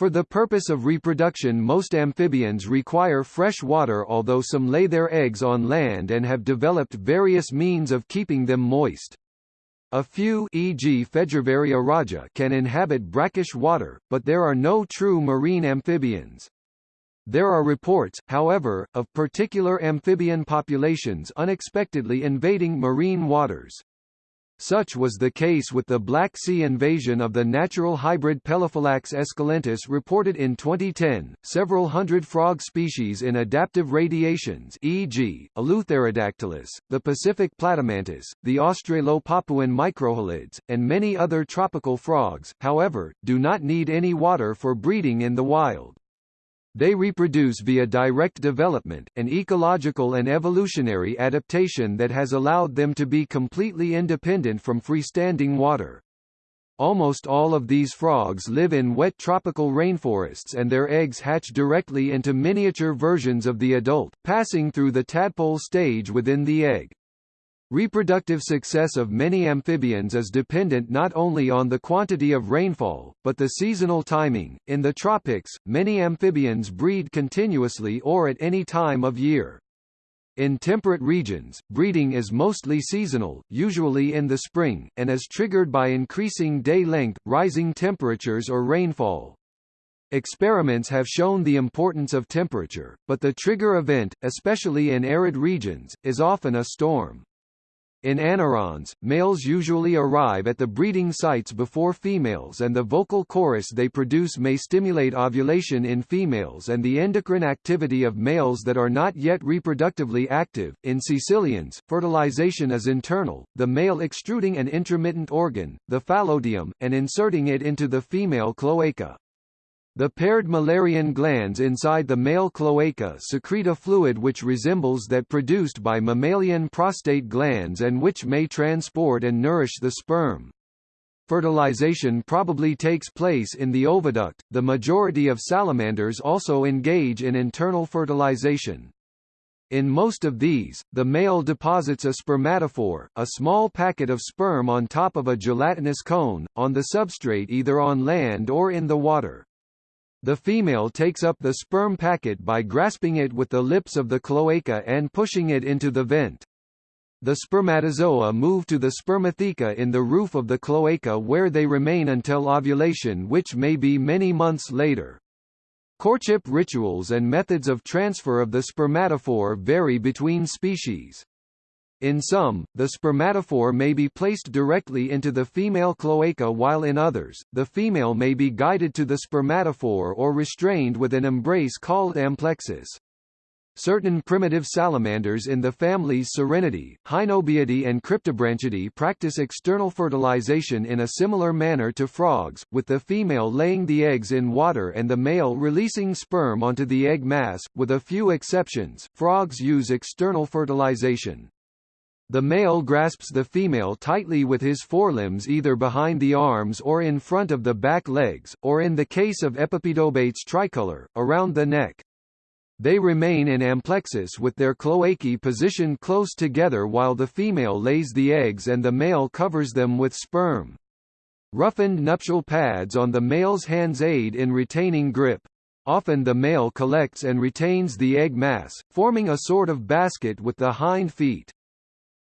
For the purpose of reproduction most amphibians require fresh water although some lay their eggs on land and have developed various means of keeping them moist. A few e.g. Fejervarya raja can inhabit brackish water, but there are no true marine amphibians. There are reports, however, of particular amphibian populations unexpectedly invading marine waters. Such was the case with the Black Sea invasion of the natural hybrid Pelophylax esculentus reported in 2010. Several hundred frog species in adaptive radiations, e.g., Eleutherodactylus, the Pacific platymantis, the Australo-Papuan microhylids, and many other tropical frogs, however, do not need any water for breeding in the wild. They reproduce via direct development, an ecological and evolutionary adaptation that has allowed them to be completely independent from freestanding water. Almost all of these frogs live in wet tropical rainforests and their eggs hatch directly into miniature versions of the adult, passing through the tadpole stage within the egg. Reproductive success of many amphibians is dependent not only on the quantity of rainfall, but the seasonal timing. In the tropics, many amphibians breed continuously or at any time of year. In temperate regions, breeding is mostly seasonal, usually in the spring, and is triggered by increasing day length, rising temperatures or rainfall. Experiments have shown the importance of temperature, but the trigger event, especially in arid regions, is often a storm. In anurans, males usually arrive at the breeding sites before females and the vocal chorus they produce may stimulate ovulation in females and the endocrine activity of males that are not yet reproductively active. In caecilians, fertilization is internal, the male extruding an intromittent organ, the phallodeum, and inserting it into the female cloaca. The paired Müllerian glands inside the male cloaca secrete a fluid which resembles that produced by mammalian prostate glands and which may transport and nourish the sperm. Fertilization probably takes place in the oviduct. The majority of salamanders also engage in internal fertilization. In most of these, the male deposits a spermatophore, a small packet of sperm on top of a gelatinous cone, on the substrate either on land or in the water. The female takes up the sperm packet by grasping it with the lips of the cloaca and pushing it into the vent. The spermatozoa move to the spermatheca in the roof of the cloaca where they remain until ovulation which may be many months later. Courtship rituals and methods of transfer of the spermatophore vary between species. In some, the spermatophore may be placed directly into the female cloaca while in others, the female may be guided to the spermatophore or restrained with an embrace called amplexus. Certain primitive salamanders in the families Sirenidae, Hynobiidae and Cryptobranchidae practice external fertilization in a similar manner to frogs, with the female laying the eggs in water and the male releasing sperm onto the egg mass. With a few exceptions, frogs use external fertilization. The male grasps the female tightly with his forelimbs either behind the arms or in front of the back legs, or in the case of Epipedobates tricolor, around the neck. They remain in amplexus with their cloacae positioned close together while the female lays the eggs and the male covers them with sperm. Roughened nuptial pads on the male's hands aid in retaining grip. Often the male collects and retains the egg mass, forming a sort of basket with the hind feet.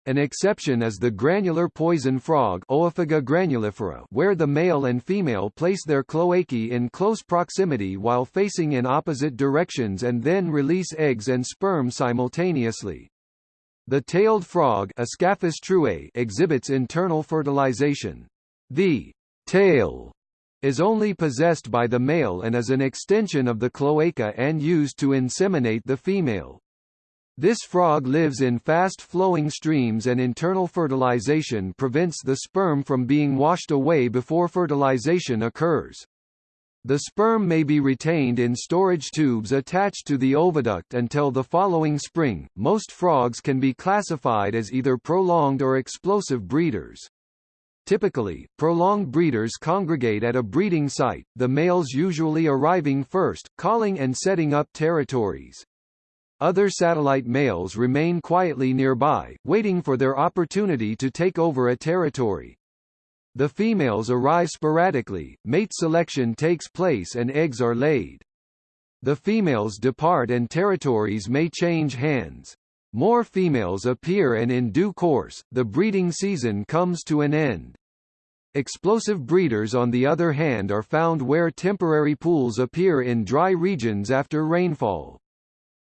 An exception is the granular poison frog Oophaga granulifera where the male and female place their cloacae in close proximity while facing in opposite directions and then release eggs and sperm simultaneously. The tailed frog Ascaphus truei exhibits internal fertilization. The tail is only possessed by the male and is an extension of the cloaca and used to inseminate the female. This frog lives in fast-flowing streams and internal fertilization prevents the sperm from being washed away before fertilization occurs. The sperm may be retained in storage tubes attached to the oviduct until the following spring. Most frogs can be classified as either prolonged or explosive breeders. Typically, prolonged breeders congregate at a breeding site, the males usually arriving first, calling and setting up territories. Other satellite males remain quietly nearby, waiting for their opportunity to take over a territory. The females arrive sporadically, mate selection takes place and eggs are laid. The females depart and territories may change hands. More females appear and in due course, the breeding season comes to an end. Explosive breeders on the other hand are found where temporary pools appear in dry regions after rainfall.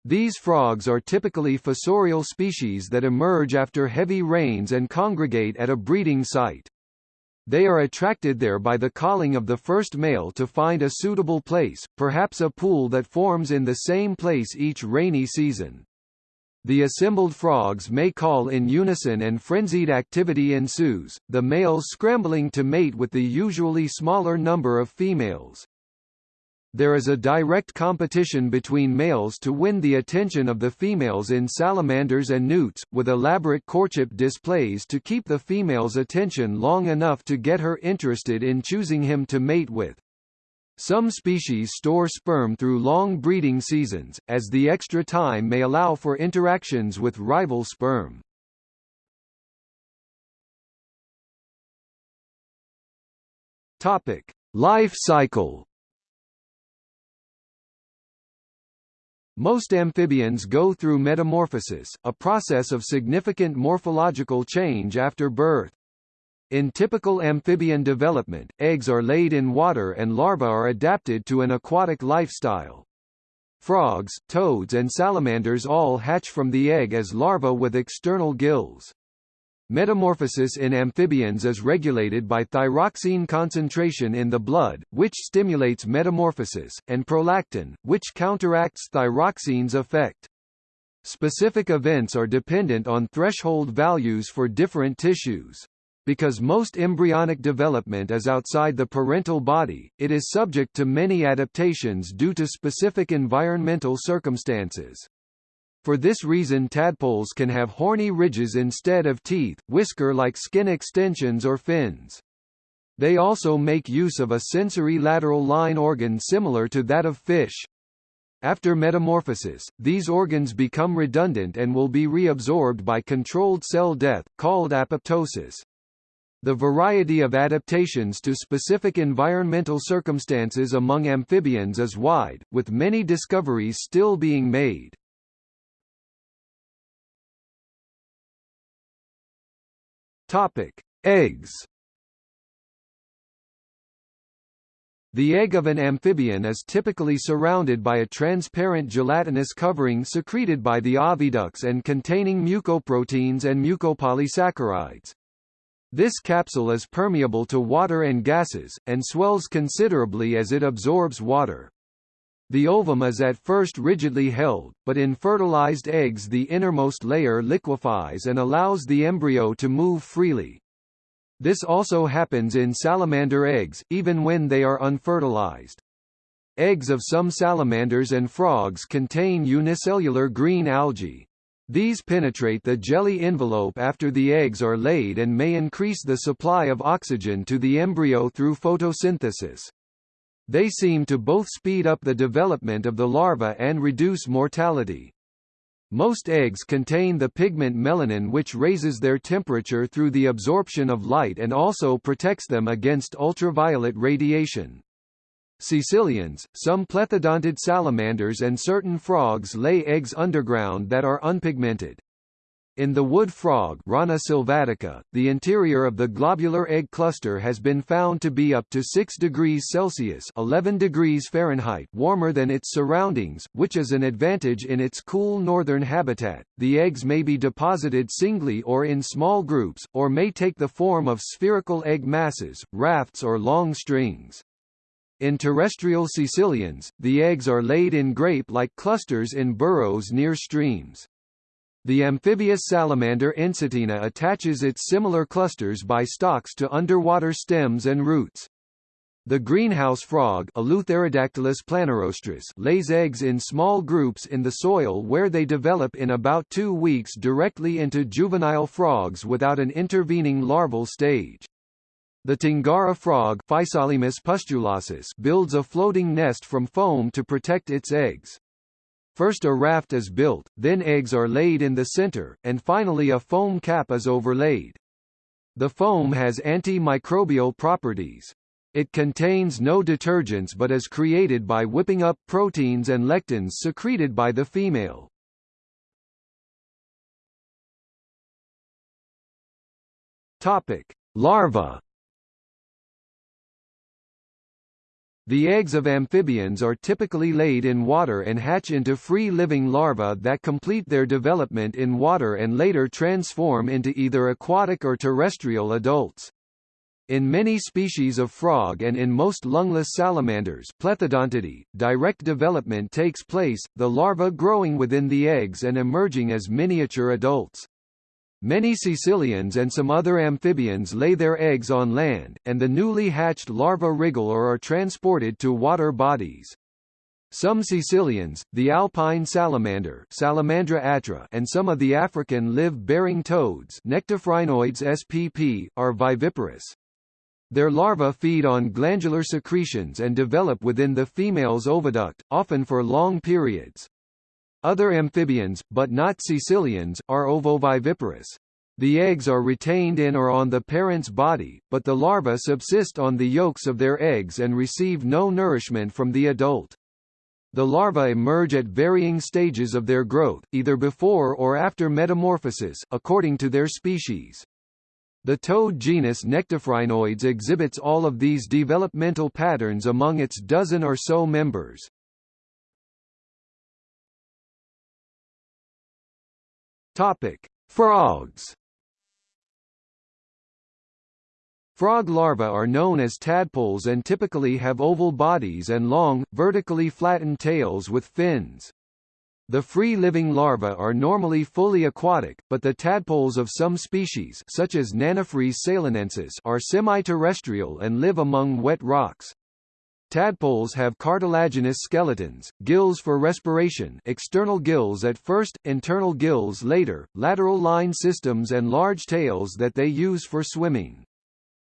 These frogs are typically fossorial species that emerge after heavy rains and congregate at a breeding site. They are attracted there by the calling of the first male to find a suitable place, perhaps a pool that forms in the same place each rainy season. The assembled frogs may call in unison and frenzied activity ensues, the males scrambling to mate with the usually smaller number of females. There is a direct competition between males to win the attention of the females in salamanders and newts, with elaborate courtship displays to keep the female's attention long enough to get her interested in choosing him to mate with. Some species store sperm through long breeding seasons, as the extra time may allow for interactions with rival sperm. Topic: Life cycle. Most amphibians go through metamorphosis, a process of significant morphological change after birth. In typical amphibian development, eggs are laid in water and larvae are adapted to an aquatic lifestyle. Frogs, toads and salamanders all hatch from the egg as larvae with external gills. Metamorphosis in amphibians is regulated by thyroxine concentration in the blood, which stimulates metamorphosis, and prolactin, which counteracts thyroxine's effect. Specific events are dependent on threshold values for different tissues. Because most embryonic development is outside the parental body, it is subject to many adaptations due to specific environmental circumstances. For this reason tadpoles can have horny ridges instead of teeth, whisker-like skin extensions or fins. They also make use of a sensory lateral line organ similar to that of fish. After metamorphosis, these organs become redundant and will be reabsorbed by controlled cell death, called apoptosis. The variety of adaptations to specific environmental circumstances among amphibians is wide, with many discoveries still being made. Topic: Eggs. The egg of an amphibian is typically surrounded by a transparent gelatinous covering secreted by the oviducts and containing mucoproteins and mucopolysaccharides. This capsule is permeable to water and gases, and swells considerably as it absorbs water. The ovum is at first rigidly held, but in fertilized eggs the innermost layer liquefies and allows the embryo to move freely. This also happens in salamander eggs, even when they are unfertilized. Eggs of some salamanders and frogs contain unicellular green algae. These penetrate the jelly envelope after the eggs are laid and may increase the supply of oxygen to the embryo through photosynthesis. They seem to both speed up the development of the larva and reduce mortality. Most eggs contain the pigment melanin which raises their temperature through the absorption of light and also protects them against ultraviolet radiation. Caecilians, some plethodontid salamanders and certain frogs lay eggs underground that are unpigmented. In the wood frog Rana sylvatica, the interior of the globular egg cluster has been found to be up to 6 degrees Celsius 11 degrees Fahrenheit warmer than its surroundings, which is an advantage in its cool northern habitat. The eggs may be deposited singly or in small groups, or may take the form of spherical egg masses, rafts or long strings. In terrestrial caecilians, the eggs are laid in grape-like clusters in burrows near streams. The amphibious salamander Ensatina attaches its similar clusters by stalks to underwater stems and roots. The greenhouse frog Eleutherodactylus planirostris lays eggs in small groups in the soil where they develop in about two weeks directly into juvenile frogs without an intervening larval stage. The Túngara frog builds a floating nest from foam to protect its eggs. First a raft is built, then eggs are laid in the center, and finally a foam cap is overlaid. The foam has antimicrobial properties. It contains no detergents but is created by whipping up proteins and lectins secreted by the female. Topic: Larva The eggs of amphibians are typically laid in water and hatch into free-living larvae that complete their development in water and later transform into either aquatic or terrestrial adults. In many species of frog and in most lungless salamanders direct development takes place, the larvae growing within the eggs and emerging as miniature adults. Many caecilians and some other amphibians lay their eggs on land, and the newly hatched larvae wriggle or are transported to water bodies. Some caecilians, the alpine salamander Salamandra atra and some of the African live-bearing toads Nectophrynoides spp, are viviparous. Their larvae feed on glandular secretions and develop within the female's oviduct, often for long periods. Other amphibians, but not caecilians, are ovoviviparous. The eggs are retained in or on the parent's body, but the larvae subsist on the yolks of their eggs and receive no nourishment from the adult. The larvae emerge at varying stages of their growth, either before or after metamorphosis, according to their species. The toad genus Nectophrynoides exhibits all of these developmental patterns among its dozen or so members. Topic: Frogs. Frog larvae are known as tadpoles and typically have oval bodies and long, vertically flattened tails with fins. The free-living larvae are normally fully aquatic, but the tadpoles of some species such as Nannophrys ceylonensis are semi-terrestrial and live among wet rocks. Tadpoles have cartilaginous skeletons, gills for respiration external gills at first, internal gills later, lateral line systems and large tails that they use for swimming.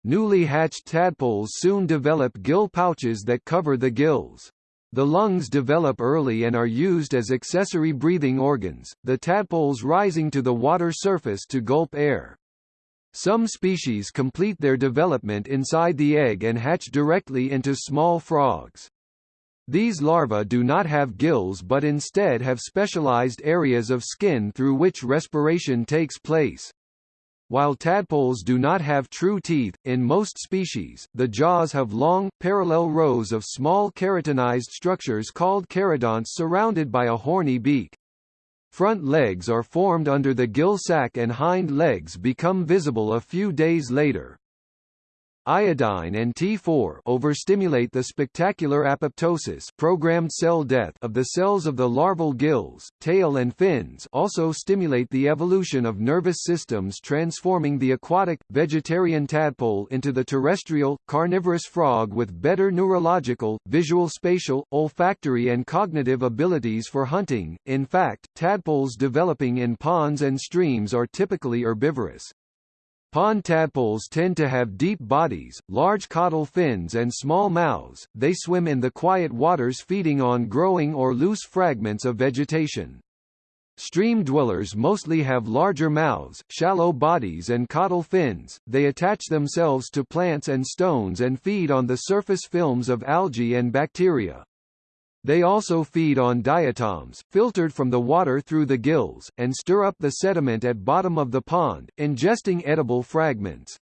Newly hatched tadpoles soon develop gill pouches that cover the gills. The lungs develop early and are used as accessory breathing organs, the tadpoles rising to the water surface to gulp air. Some species complete their development inside the egg and hatch directly into small frogs. These larvae do not have gills but instead have specialized areas of skin through which respiration takes place. While tadpoles do not have true teeth, in most species, the jaws have long, parallel rows of small keratinized structures called keradonts surrounded by a horny beak. Front legs are formed under the gill sac and hind legs become visible a few days later. Iodine and T4 overstimulate the spectacular apoptosis programmed cell death of the cells of the larval gills, tail and fins also stimulate the evolution of nervous systems transforming the aquatic, vegetarian tadpole into the terrestrial, carnivorous frog with better neurological, visual spatial, olfactory and cognitive abilities for hunting. In fact, tadpoles developing in ponds and streams are typically herbivorous. Pond tadpoles tend to have deep bodies, large caudal fins and small mouths. They swim in the quiet waters feeding on growing or loose fragments of vegetation. Stream dwellers mostly have larger mouths, shallow bodies and caudal fins. They attach themselves to plants and stones and feed on the surface films of algae and bacteria. They also feed on diatoms, filtered from the water through the gills, and stir up the sediment at bottom of the pond, ingesting edible fragments.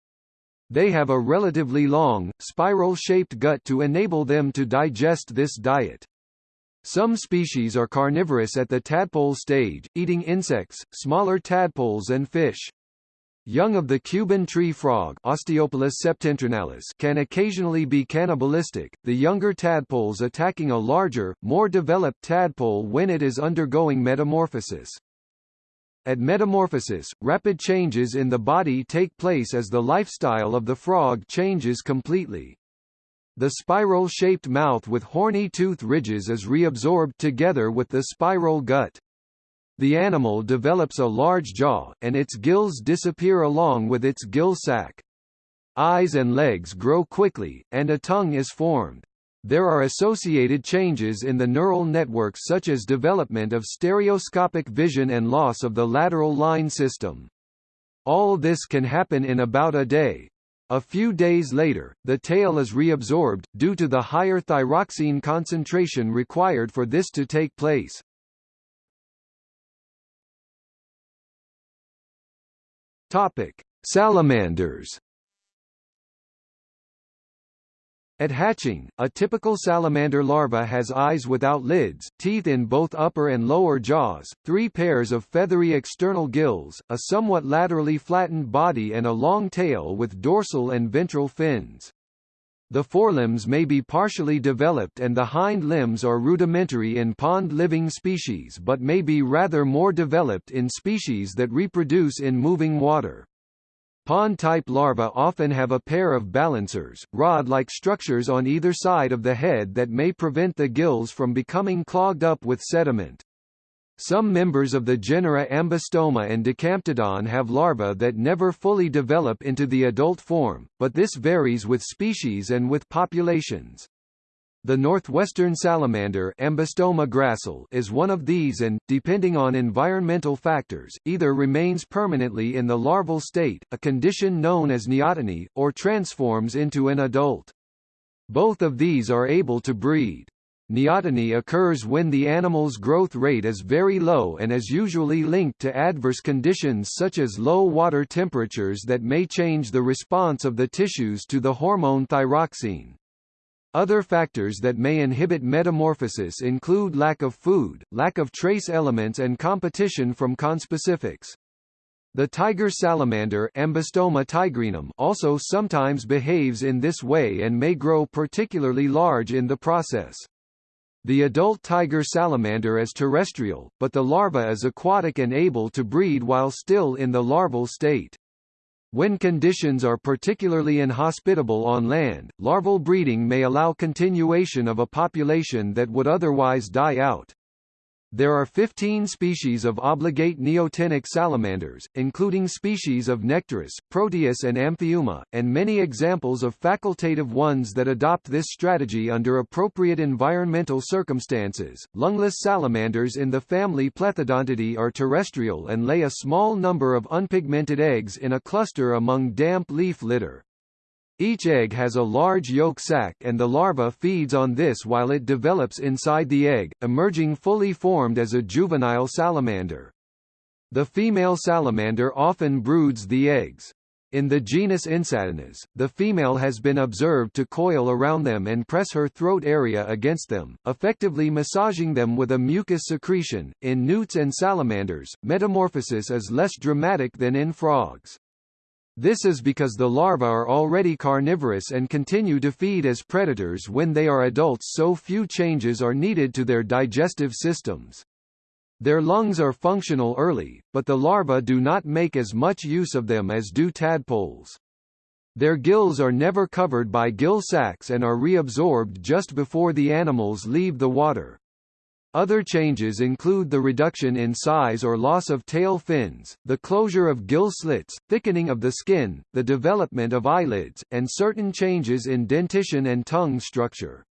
They have a relatively long, spiral-shaped gut to enable them to digest this diet. Some species are carnivorous at the tadpole stage, eating insects, smaller tadpoles and fish. Young of the Cuban tree frog Osteopilus septentrionalis can occasionally be cannibalistic, the younger tadpoles attacking a larger, more developed tadpole when it is undergoing metamorphosis. At metamorphosis, rapid changes in the body take place as the lifestyle of the frog changes completely. The spiral-shaped mouth with horny tooth ridges is reabsorbed together with the spiral gut. The animal develops a large jaw, and its gills disappear along with its gill sac. Eyes and legs grow quickly, and a tongue is formed. There are associated changes in the neural network such as development of stereoscopic vision and loss of the lateral line system. All this can happen in about a day. A few days later, the tail is reabsorbed, due to the higher thyroxine concentration required for this to take place. Topic: Salamanders. At hatching, a typical salamander larva has eyes without lids, teeth in both upper and lower jaws, three pairs of feathery external gills, a somewhat laterally flattened body and a long tail with dorsal and ventral fins. The forelimbs may be partially developed and the hind limbs are rudimentary in pond-living species but may be rather more developed in species that reproduce in moving water. Pond-type larvae often have a pair of balancers, rod-like structures on either side of the head that may prevent the gills from becoming clogged up with sediment. Some members of the genera Ambystoma and Dicamptodon have larvae that never fully develop into the adult form, but this varies with species and with populations. The northwestern salamander Ambystoma gracile is one of these and, depending on environmental factors, either remains permanently in the larval state, a condition known as neoteny, or transforms into an adult. Both of these are able to breed. Neoteny occurs when the animal's growth rate is very low and is usually linked to adverse conditions such as low water temperatures that may change the response of the tissues to the hormone thyroxine. Other factors that may inhibit metamorphosis include lack of food, lack of trace elements and competition from conspecifics. The tiger salamander Ambystoma tigrinum also sometimes behaves in this way and may grow particularly large in the process. The adult tiger salamander is terrestrial, but the larva is aquatic and able to breed while still in the larval state. When conditions are particularly inhospitable on land, larval breeding may allow continuation of a population that would otherwise die out. There are 15 species of obligate neotenic salamanders, including species of Necturus, Proteus and Amphiuma, and many examples of facultative ones that adopt this strategy under appropriate environmental circumstances. Lungless salamanders in the family Plethodontidae are terrestrial and lay a small number of unpigmented eggs in a cluster among damp leaf litter. Each egg has a large yolk sac and the larva feeds on this while it develops inside the egg, emerging fully formed as a juvenile salamander. The female salamander often broods the eggs. In the genus Ensatinas, the female has been observed to coil around them and press her throat area against them, effectively massaging them with a mucus secretion. In newts and salamanders, metamorphosis is less dramatic than in frogs. This is because the larvae are already carnivorous and continue to feed as predators when they are adults so few changes are needed to their digestive systems. Their lungs are functional early, but the larvae do not make as much use of them as do tadpoles. Their gills are never covered by gill sacs and are reabsorbed just before the animals leave the water. Other changes include the reduction in size or loss of tail fins, the closure of gill slits, thickening of the skin, the development of eyelids, and certain changes in dentition and tongue structure.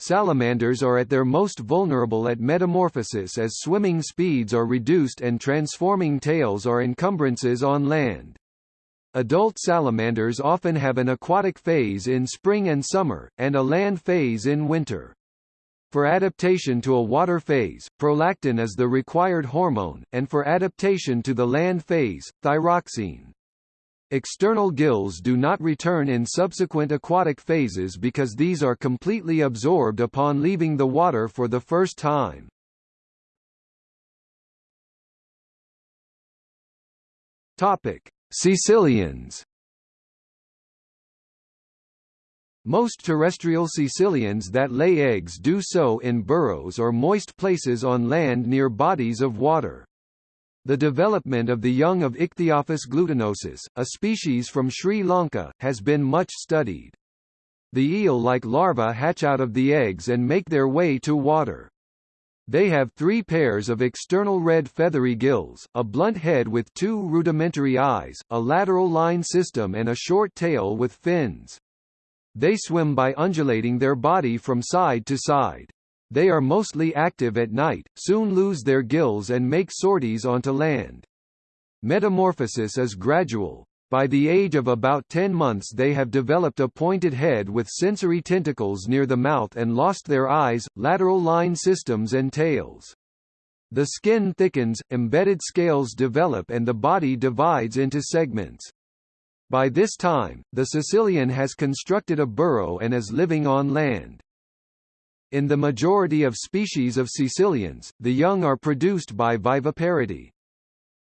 Salamanders are at their most vulnerable at metamorphosis as swimming speeds are reduced and transforming tails are encumbrances on land. Adult salamanders often have an aquatic phase in spring and summer, and a land phase in winter. For adaptation to a water phase, prolactin is the required hormone, and for adaptation to the land phase, thyroxine. External gills do not return in subsequent aquatic phases because these are completely absorbed upon leaving the water for the first time. Topic: Caecilians Most terrestrial caecilians that lay eggs do so in burrows or moist places on land near bodies of water. The development of the young of Ichthyophis glutinosus, a species from Sri Lanka, has been much studied. The eel-like larvae hatch out of the eggs and make their way to water. They have three pairs of external red feathery gills, a blunt head with two rudimentary eyes, a lateral line system and a short tail with fins. They swim by undulating their body from side to side. They are mostly active at night, soon lose their gills and make sorties onto land. Metamorphosis is gradual. By the age of about 10 months they have developed a pointed head with sensory tentacles near the mouth and lost their eyes, lateral line systems and tails. The skin thickens, embedded scales develop and the body divides into segments. By this time, the caecilian has constructed a burrow and is living on land. In the majority of species of caecilians, the young are produced by viviparity.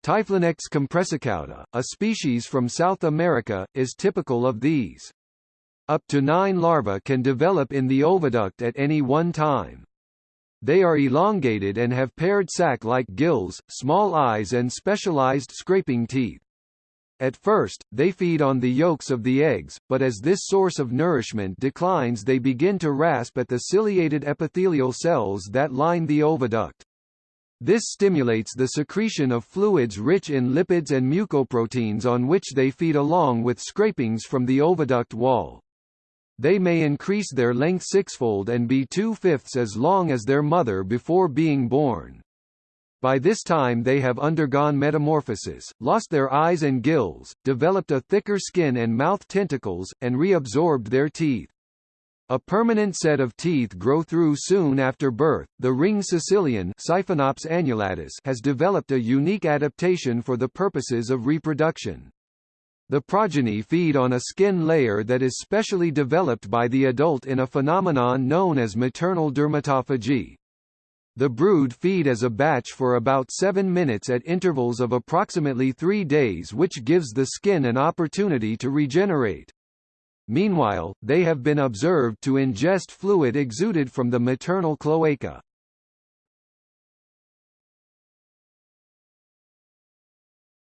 Typhlonectes compressicauda, a species from South America, is typical of these. Up to nine larvae can develop in the oviduct at any one time. They are elongated and have paired sac-like gills, small eyes and specialized scraping teeth. At first, they feed on the yolks of the eggs, but as this source of nourishment declines they begin to rasp at the ciliated epithelial cells that line the oviduct. This stimulates the secretion of fluids rich in lipids and mucoproteins on which they feed along with scrapings from the oviduct wall. They may increase their length sixfold and be two-fifths as long as their mother before being born. By this time they have undergone metamorphosis, lost their eyes and gills, developed a thicker skin and mouth tentacles, and reabsorbed their teeth. A permanent set of teeth grow through soon after birth. The ring caecilian Siphonops annulatus has developed a unique adaptation for the purposes of reproduction. The progeny feed on a skin layer that is specially developed by the adult in a phenomenon known as maternal dermatophagy. The brood feed as a batch for about 7 minutes at intervals of approximately 3 days which gives the skin an opportunity to regenerate. Meanwhile, they have been observed to ingest fluid exuded from the maternal cloaca.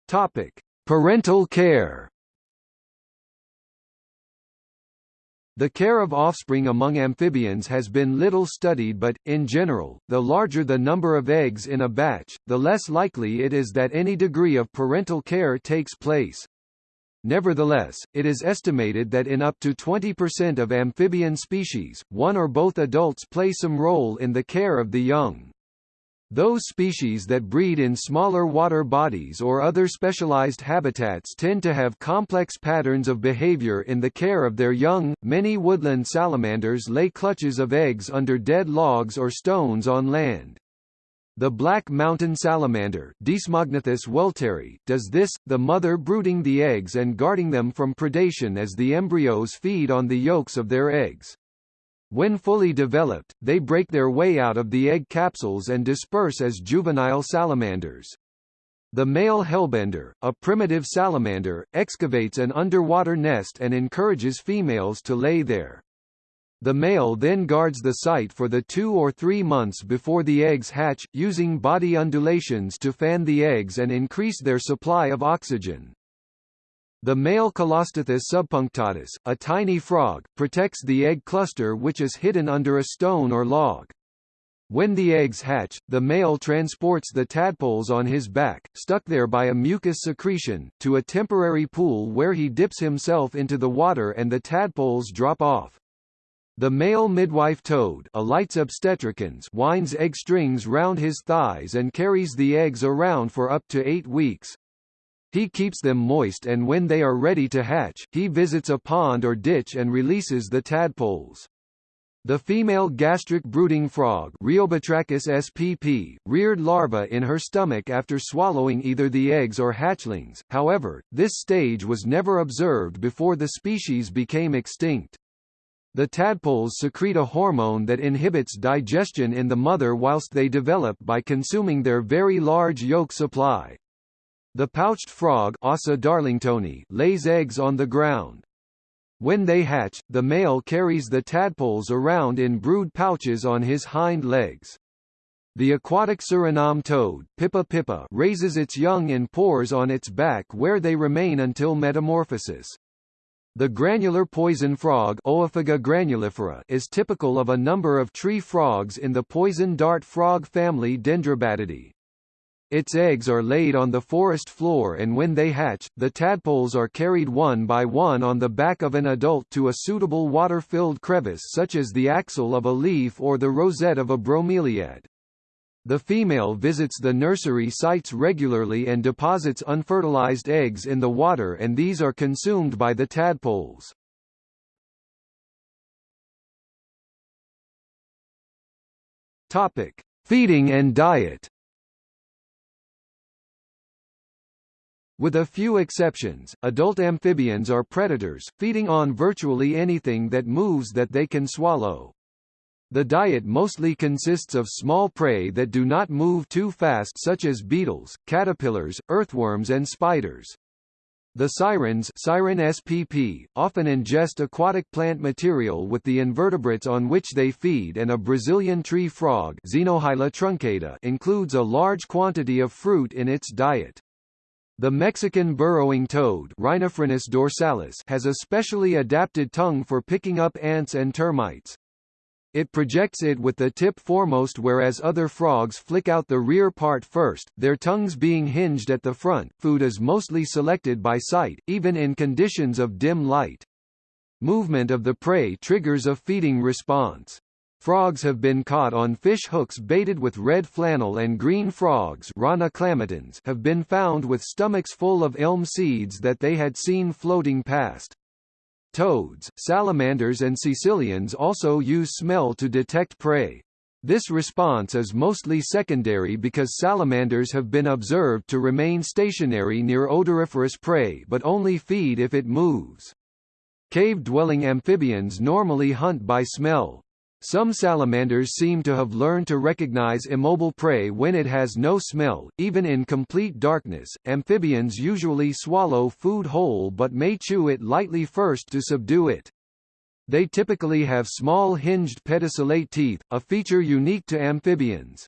Topic: Parental care. The care of offspring among amphibians has been little studied but, in general, the larger the number of eggs in a batch, the less likely it is that any degree of parental care takes place. Nevertheless, it is estimated that in up to 20% of amphibian species, one or both adults play some role in the care of the young. Those species that breed in smaller water bodies or other specialized habitats tend to have complex patterns of behavior in the care of their young. Many woodland salamanders lay clutches of eggs under dead logs or stones on land. The black mountain salamander Desmognathus welteri does this, the mother brooding the eggs and guarding them from predation as the embryos feed on the yolks of their eggs. When fully developed, they break their way out of the egg capsules and disperse as juvenile salamanders. The male hellbender, a primitive salamander, excavates an underwater nest and encourages females to lay there. The male then guards the site for the two or three months before the eggs hatch, using body undulations to fan the eggs and increase their supply of oxygen. The male Colostethus subpunctatus, a tiny frog, protects the egg cluster which is hidden under a stone or log. When the eggs hatch, the male transports the tadpoles on his back, stuck there by a mucus secretion, to a temporary pool where he dips himself into the water and the tadpoles drop off. The male midwife toad Alytes obstetricans winds egg strings round his thighs and carries the eggs around for up to eight weeks. He keeps them moist and when they are ready to hatch, he visits a pond or ditch and releases the tadpoles. The female gastric brooding frog spp, reared larvae in her stomach after swallowing either the eggs or hatchlings, however, this stage was never observed before the species became extinct. The tadpoles secrete a hormone that inhibits digestion in the mother whilst they develop by consuming their very large yolk supply. The pouched frog Assa darlingtoni lays eggs on the ground. When they hatch, the male carries the tadpoles around in brood pouches on his hind legs. The aquatic Suriname toad Pipa pipa raises its young in pores on its back where they remain until metamorphosis. The granular poison frog Oophaga granulifera is typical of a number of tree frogs in the poison dart frog family Dendrobatidae. Its eggs are laid on the forest floor and when they hatch, the tadpoles are carried one by one on the back of an adult to a suitable water-filled crevice such as the axil of a leaf or the rosette of a bromeliad. The female visits the nursery sites regularly and deposits unfertilized eggs in the water and these are consumed by the tadpoles. Topic: Feeding and diet. With a few exceptions, adult amphibians are predators, feeding on virtually anything that moves that they can swallow. The diet mostly consists of small prey that do not move too fast such as beetles, caterpillars, earthworms and spiders. The sirens siren SPP, often ingest aquatic plant material with the invertebrates on which they feed and a Brazilian tree frog Xenohyla truncata includes a large quantity of fruit in its diet. The Mexican burrowing toad Rhinophrynus dorsalis has a specially adapted tongue for picking up ants and termites. It projects it with the tip foremost whereas other frogs flick out the rear part first, their tongues being hinged at the front. Food is mostly selected by sight, even in conditions of dim light. Movement of the prey triggers a feeding response. Frogs have been caught on fish hooks baited with red flannel and green frogs Rana have been found with stomachs full of elm seeds that they had seen floating past. Toads, salamanders and caecilians also use smell to detect prey. This response is mostly secondary because salamanders have been observed to remain stationary near odoriferous prey but only feed if it moves. Cave-dwelling amphibians normally hunt by smell. Some salamanders seem to have learned to recognize immobile prey when it has no smell. Even in complete darkness, amphibians usually swallow food whole but may chew it lightly first to subdue it. They typically have small hinged pedicellate teeth, a feature unique to amphibians.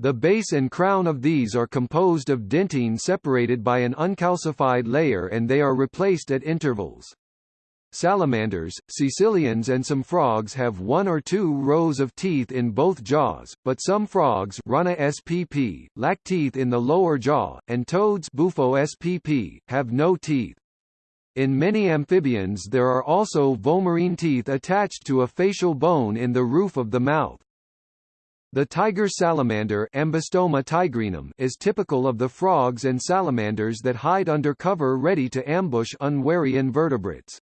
The base and crown of these are composed of dentine separated by an uncalcified layer and they are replaced at intervals. Salamanders, caecilians and some frogs have one or two rows of teeth in both jaws, but some frogs Rana spp, lack teeth in the lower jaw, and toads Bufo spp, have no teeth. In many amphibians there are also vomerine teeth attached to a facial bone in the roof of the mouth. The tiger salamander Ambystoma tigrinum is typical of the frogs and salamanders that hide under cover ready to ambush unwary invertebrates.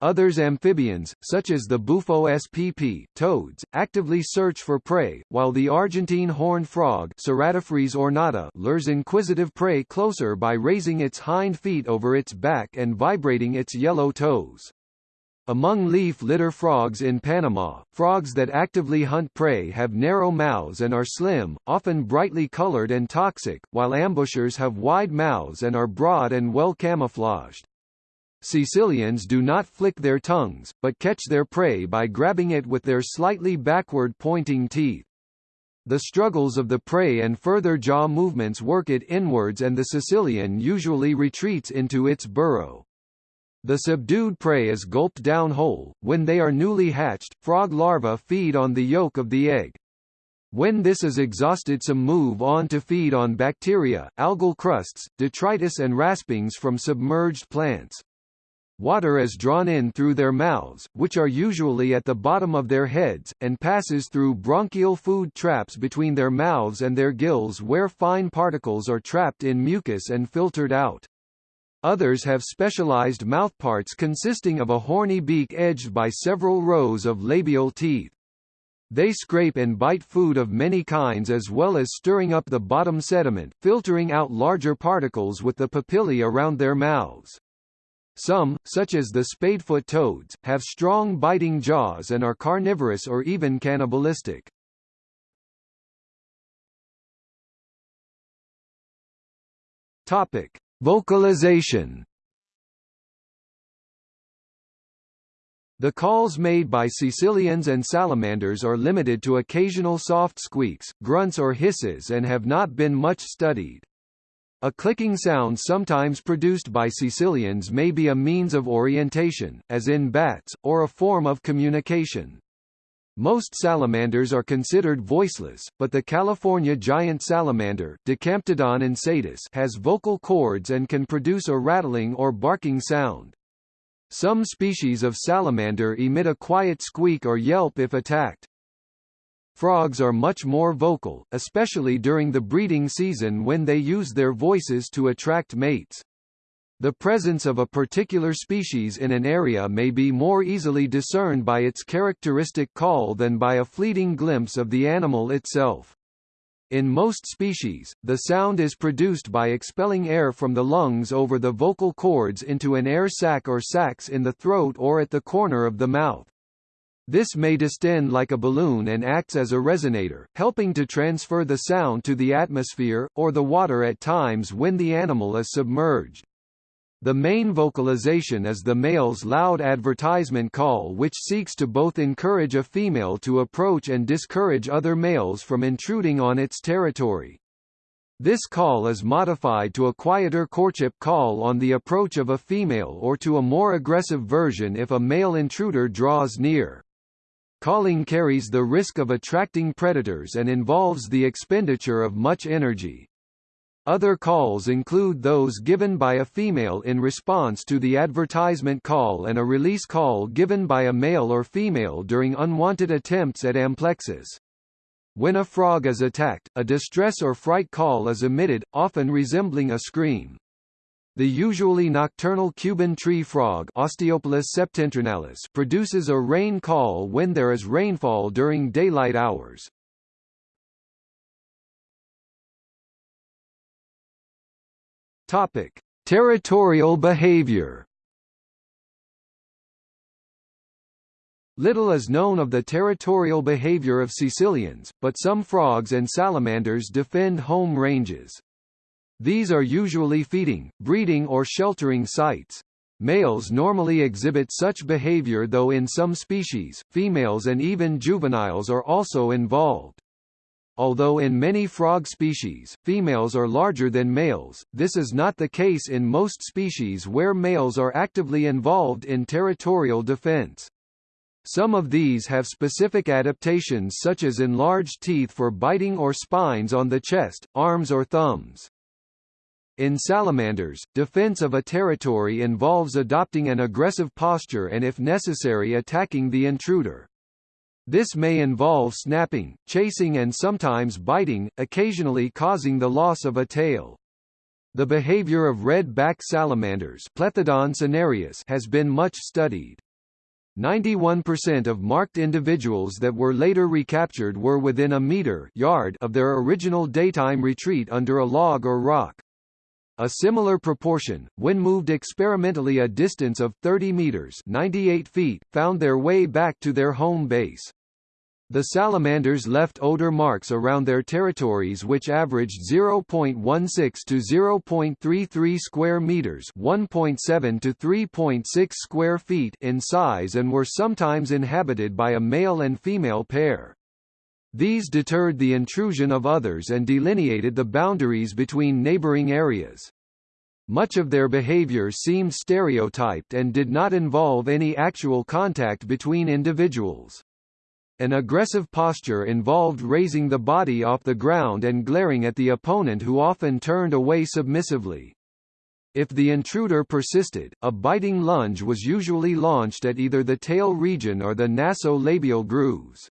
Others amphibians, such as the Bufo spp, toads, actively search for prey, while the Argentine horned frog ornata lures inquisitive prey closer by raising its hind feet over its back and vibrating its yellow toes. Among leaf litter frogs in Panama, frogs that actively hunt prey have narrow mouths and are slim, often brightly colored and toxic, while ambushers have wide mouths and are broad and well camouflaged. Caecilians do not flick their tongues, but catch their prey by grabbing it with their slightly backward-pointing teeth. The struggles of the prey and further jaw movements work it inwards and the caecilian usually retreats into its burrow. The subdued prey is gulped down whole. When they are newly hatched, frog larvae feed on the yolk of the egg. When this is exhausted some move on to feed on bacteria, algal crusts, detritus and raspings from submerged plants. Water is drawn in through their mouths, which are usually at the bottom of their heads, and passes through branchial food traps between their mouths and their gills where fine particles are trapped in mucus and filtered out. Others have specialized mouthparts consisting of a horny beak edged by several rows of labial teeth. They scrape and bite food of many kinds as well as stirring up the bottom sediment, filtering out larger particles with the papillae around their mouths. Some, such as the spadefoot toads, have strong biting jaws and are carnivorous or even cannibalistic. Topic: Vocalization The calls made by caecilians and salamanders are limited to occasional soft squeaks, grunts or hisses and have not been much studied. A clicking sound sometimes produced by caecilians may be a means of orientation, as in bats, or a form of communication. Most salamanders are considered voiceless, but the California giant salamander has vocal cords and can produce a rattling or barking sound. Some species of salamander emit a quiet squeak or yelp if attacked. Frogs are much more vocal, especially during the breeding season when they use their voices to attract mates. The presence of a particular species in an area may be more easily discerned by its characteristic call than by a fleeting glimpse of the animal itself. In most species, the sound is produced by expelling air from the lungs over the vocal cords into an air sac or sacs in the throat or at the corner of the mouth. This may distend like a balloon and acts as a resonator, helping to transfer the sound to the atmosphere, or the water at times when the animal is submerged. The main vocalization is the male's loud advertisement call which seeks to both encourage a female to approach and discourage other males from intruding on its territory. This call is modified to a quieter courtship call on the approach of a female or to a more aggressive version if a male intruder draws near. Calling carries the risk of attracting predators and involves the expenditure of much energy. Other calls include those given by a female in response to the advertisement call and a release call given by a male or female during unwanted attempts at amplexus. When a frog is attacked, a distress or fright call is emitted, often resembling a scream. The usually nocturnal Cuban tree frog Osteopilus septentrionalis produces a rain call when there is rainfall during daylight hours. Topic: Territorial behavior. Little is known of the territorial behavior of caecilians, but some frogs and salamanders defend home ranges. These are usually feeding, breeding or sheltering sites. Males normally exhibit such behavior though in some species, females and even juveniles are also involved. Although in many frog species, females are larger than males, this is not the case in most species where males are actively involved in territorial defense. Some of these have specific adaptations such as enlarged teeth for biting or spines on the chest, arms or thumbs. In salamanders, defense of a territory involves adopting an aggressive posture and if necessary attacking the intruder. This may involve snapping, chasing and sometimes biting, occasionally causing the loss of a tail. The behavior of red-back salamanders has been much studied. 91% of marked individuals that were later recaptured were within a meter yard of their original daytime retreat under a log or rock. A similar proportion, when moved experimentally a distance of 30 meters 98 feet, found their way back to their home base. The salamanders left odor marks around their territories which averaged 0.16 to 0.33 square meters, 1.7 to 3.6 square feet in size and were sometimes inhabited by a male and female pair. These deterred the intrusion of others and delineated the boundaries between neighboring areas. Much of their behavior seemed stereotyped and did not involve any actual contact between individuals. An aggressive posture involved raising the body off the ground and glaring at the opponent who often turned away submissively. If the intruder persisted, a biting lunge was usually launched at either the tail region or the nasolabial grooves.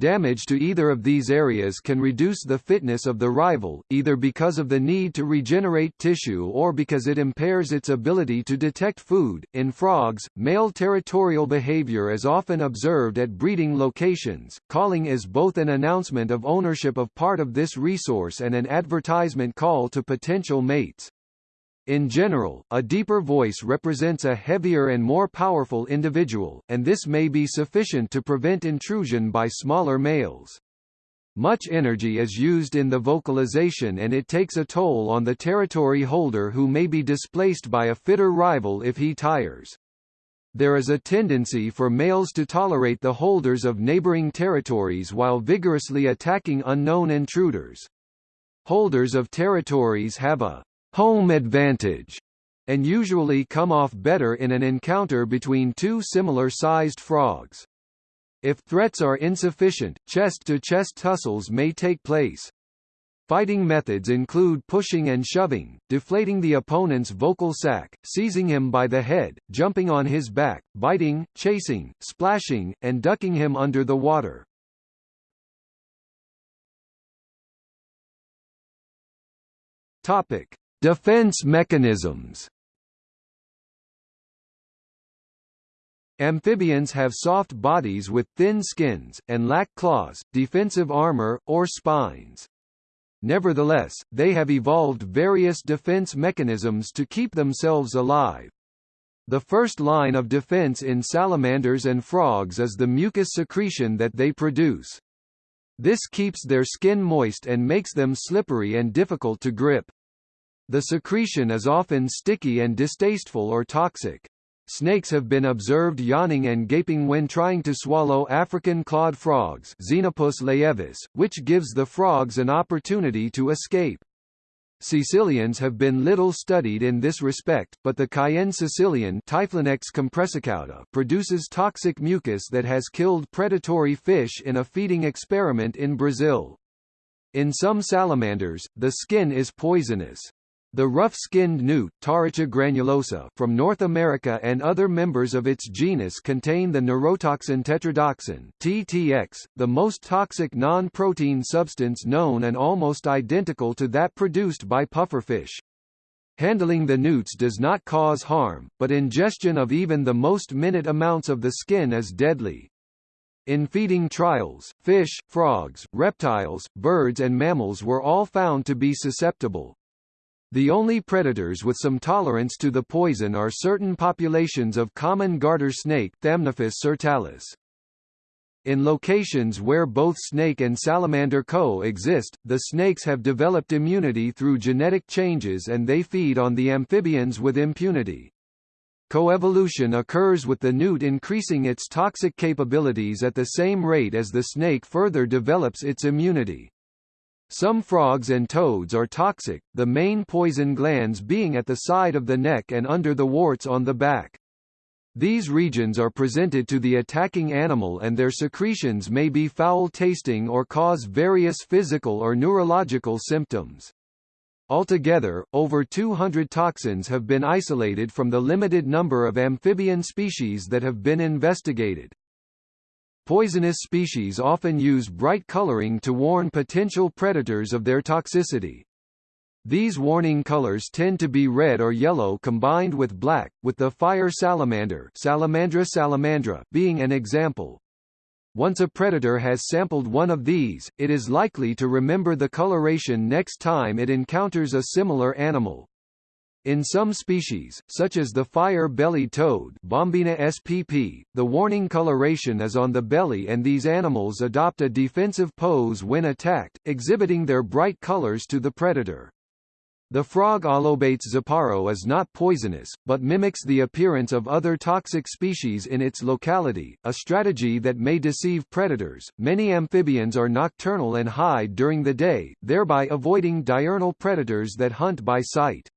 Damage to either of these areas can reduce the fitness of the rival, either because of the need to regenerate tissue or because it impairs its ability to detect food. In frogs, male territorial behavior is often observed at breeding locations. Calling is both an announcement of ownership of part of this resource and an advertisement call to potential mates. In general, a deeper voice represents a heavier and more powerful individual, and this may be sufficient to prevent intrusion by smaller males. Much energy is used in the vocalization and it takes a toll on the territory holder who may be displaced by a fitter rival if he tires. There is a tendency for males to tolerate the holders of neighboring territories while vigorously attacking unknown intruders. Holders of territories have a home advantage and usually come off better in an encounter between two similar-sized frogs. If threats are insufficient, chest-to-chest -chest tussles may take place. Fighting methods include pushing and shoving, deflating the opponent's vocal sac, seizing him by the head, jumping on his back, biting, chasing, splashing, and ducking him under the water. Topic: Defense mechanisms Amphibians have soft bodies with thin skins, and lack claws, defensive armor, or spines. Nevertheless, they have evolved various defense mechanisms to keep themselves alive. The first line of defense in salamanders and frogs is the mucus secretion that they produce. This keeps their skin moist and makes them slippery and difficult to grip. The secretion is often sticky and distasteful or toxic. Snakes have been observed yawning and gaping when trying to swallow African clawed frogs Xenopus laevis, which gives the frogs an opportunity to escape. Caecilians have been little studied in this respect, but the Cayenne caecilian Typhlonectes compressicauda produces toxic mucus that has killed predatory fish in a feeding experiment in Brazil. In some salamanders, the skin is poisonous. The rough-skinned newt granulosa from North America and other members of its genus contain the neurotoxin tetrodotoxin TTX, the most toxic non-protein substance known and almost identical to that produced by pufferfish. Handling the newts does not cause harm, but ingestion of even the most minute amounts of the skin is deadly. In feeding trials, fish, frogs, reptiles, birds and mammals were all found to be susceptible. The only predators with some tolerance to the poison are certain populations of common garter snake Thamnophis sirtalis. In locations where both snake and salamander co-exist, the snakes have developed immunity through genetic changes and they feed on the amphibians with impunity. Coevolution occurs with the newt increasing its toxic capabilities at the same rate as the snake further develops its immunity. Some frogs and toads are toxic, the main poison glands being at the side of the neck and under the warts on the back. These regions are presented to the attacking animal and their secretions may be foul-tasting or cause various physical or neurological symptoms. Altogether, over 200 toxins have been isolated from the limited number of amphibian species that have been investigated. Poisonous species often use bright coloring to warn potential predators of their toxicity. These warning colors tend to be red or yellow combined with black, with the fire salamander Salamandra salamandra being an example. Once a predator has sampled one of these, it is likely to remember the coloration next time it encounters a similar animal. In some species, such as the fire-bellied toad Bombina spp, the warning coloration is on the belly and these animals adopt a defensive pose when attacked, exhibiting their bright colors to the predator. The frog Allobates zaparo is not poisonous, but mimics the appearance of other toxic species in its locality, a strategy that may deceive predators. Many amphibians are nocturnal and hide during the day, thereby avoiding diurnal predators that hunt by sight.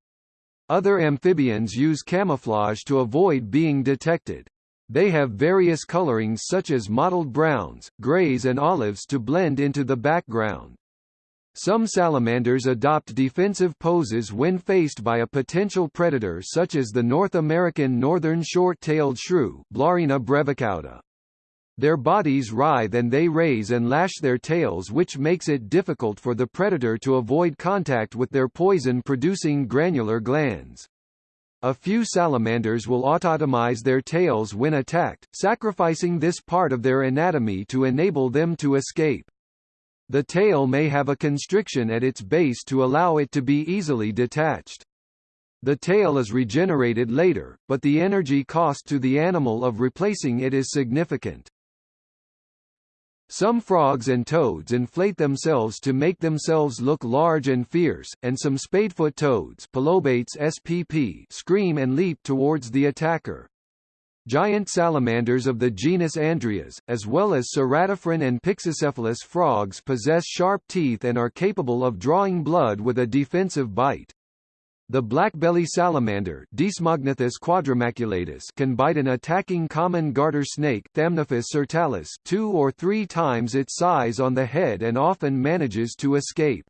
Other amphibians use camouflage to avoid being detected. They have various colorings such as mottled browns, grays and olives to blend into the background. Some salamanders adopt defensive poses when faced by a potential predator such as the North American northern short-tailed shrew Blarina brevicauda. Their bodies writhe and they raise and lash their tails which makes it difficult for the predator to avoid contact with their poison-producing granular glands. A few salamanders will autotomize their tails when attacked, sacrificing this part of their anatomy to enable them to escape. The tail may have a constriction at its base to allow it to be easily detached. The tail is regenerated later, but the energy cost to the animal of replacing it is significant. Some frogs and toads inflate themselves to make themselves look large and fierce, and some spadefoot toads spp scream and leap towards the attacker. Giant salamanders of the genus Andrias, as well as ceratophrene and pyxicephalus frogs possess sharp teeth and are capable of drawing blood with a defensive bite. The blackbelly salamander quadrimaculatus can bite an attacking common garter snake sirtalis two or three times its size on the head and often manages to escape.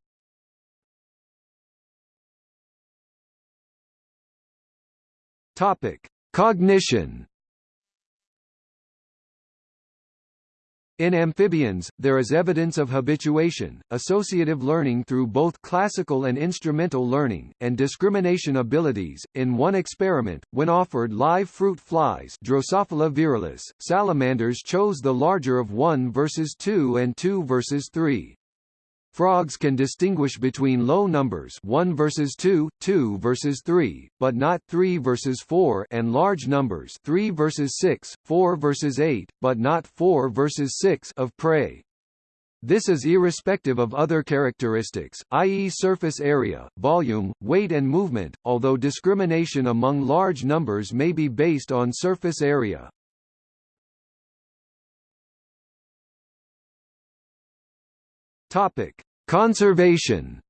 Cognition In amphibians, there is evidence of habituation, associative learning through both classical and instrumental learning, and discrimination abilities. In one experiment, when offered live fruit flies Drosophila virilis, salamanders chose the larger of 1 versus 2 and 2 versus 3. Frogs can distinguish between low numbers 1 versus 2, 2 versus 3, but not 3 versus 4 and large numbers 3 versus 6, 4 versus 8, but not 4 versus 6 of prey. This is irrespective of other characteristics, i.e. surface area, volume, weight and movement, although discrimination among large numbers may be based on surface area. Topic: Conservation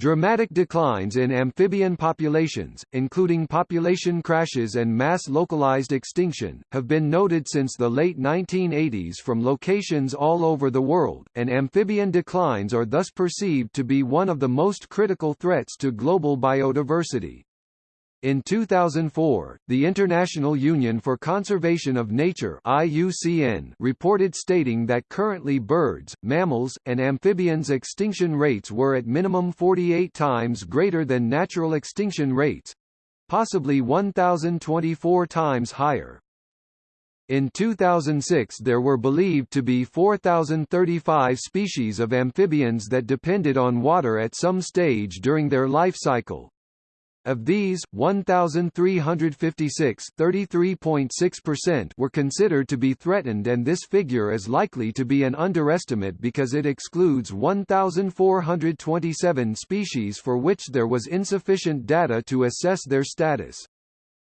Dramatic declines in amphibian populations, including population crashes and mass localized extinction, have been noted since the late 1980s from locations all over the world, and amphibian declines are thus perceived to be one of the most critical threats to global biodiversity. In 2004, the International Union for Conservation of Nature IUCN reported stating that currently birds, mammals, and amphibians extinction rates were at minimum 48 times greater than natural extinction rates, possibly 1024 times higher. In 2006 there were believed to be 4,035 species of amphibians that depended on water at some stage during their life cycle, of these, 1,356 were considered to be threatened and this figure is likely to be an underestimate because it excludes 1,427 species for which there was insufficient data to assess their status.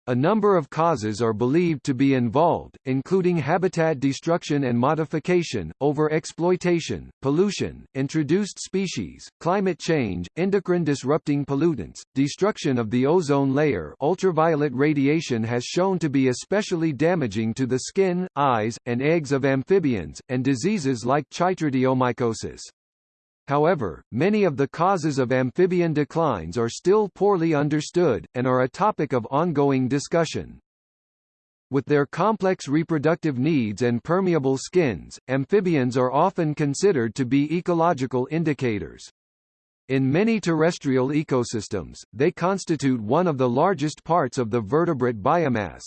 A number of causes are believed to be involved, including habitat destruction and modification, overexploitation, pollution, introduced species, climate change, endocrine-disrupting pollutants, destruction of the ozone layer ultraviolet radiation has shown to be especially damaging to the skin, eyes, and eggs of amphibians, and diseases like chytridiomycosis. However, many of the causes of amphibian declines are still poorly understood, and are a topic of ongoing discussion. With their complex reproductive needs and permeable skins, amphibians are often considered to be ecological indicators. In many terrestrial ecosystems, they constitute one of the largest parts of the vertebrate biomass.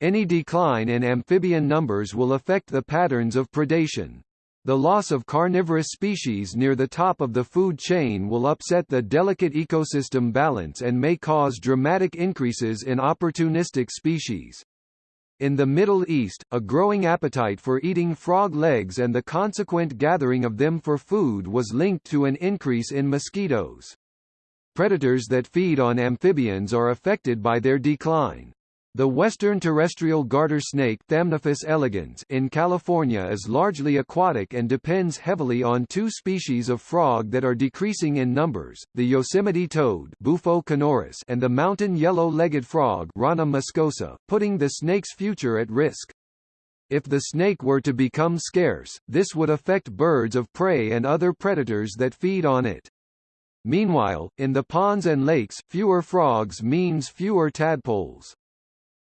Any decline in amphibian numbers will affect the patterns of predation. The loss of carnivorous species near the top of the food chain will upset the delicate ecosystem balance and may cause dramatic increases in opportunistic species. In the Middle East, a growing appetite for eating frog legs and the consequent gathering of them for food was linked to an increase in mosquitoes. Predators that feed on amphibians are affected by their decline. The western terrestrial garter snake Thamnophis elegans in California is largely aquatic and depends heavily on two species of frog that are decreasing in numbers, the Yosemite toad Bufo canorus and the mountain yellow-legged frog Rana muscosa, putting the snake's future at risk. If the snake were to become scarce, this would affect birds of prey and other predators that feed on it. Meanwhile, in the ponds and lakes, fewer frogs means fewer tadpoles.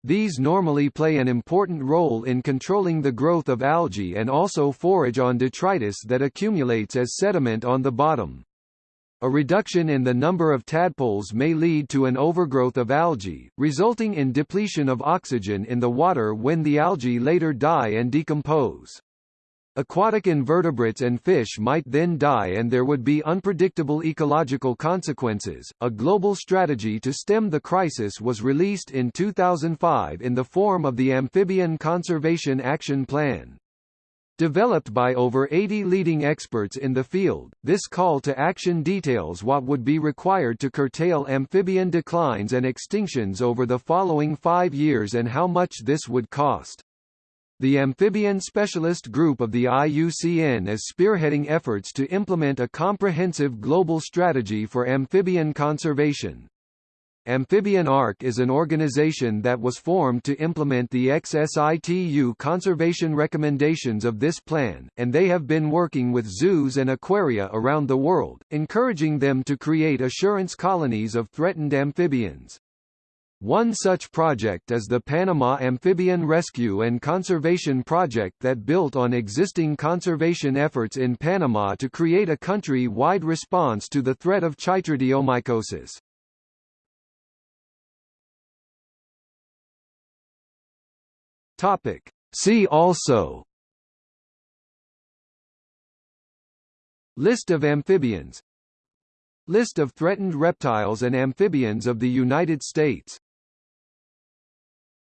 These normally play an important role in controlling the growth of algae and also forage on detritus that accumulates as sediment on the bottom. A reduction in the number of tadpoles may lead to an overgrowth of algae, resulting in depletion of oxygen in the water when the algae later die and decompose. Aquatic invertebrates and fish might then die and there would be unpredictable ecological consequences. A global strategy to stem the crisis was released in 2005 in the form of the Amphibian Conservation Action Plan. Developed by over 80 leading experts in the field, this call to action details what would be required to curtail amphibian declines and extinctions over the following five years and how much this would cost. The Amphibian Specialist Group of the IUCN is spearheading efforts to implement a comprehensive global strategy for amphibian conservation. Amphibian Ark is an organization that was formed to implement the ex situ conservation recommendations of this plan, and they have been working with zoos and aquaria around the world, encouraging them to create assurance colonies of threatened amphibians. One such project is the Panama Amphibian Rescue and Conservation Project that built on existing conservation efforts in Panama to create a country-wide response to the threat of chytridiomycosis. Topic. See also List of amphibians List of threatened reptiles and amphibians of the United States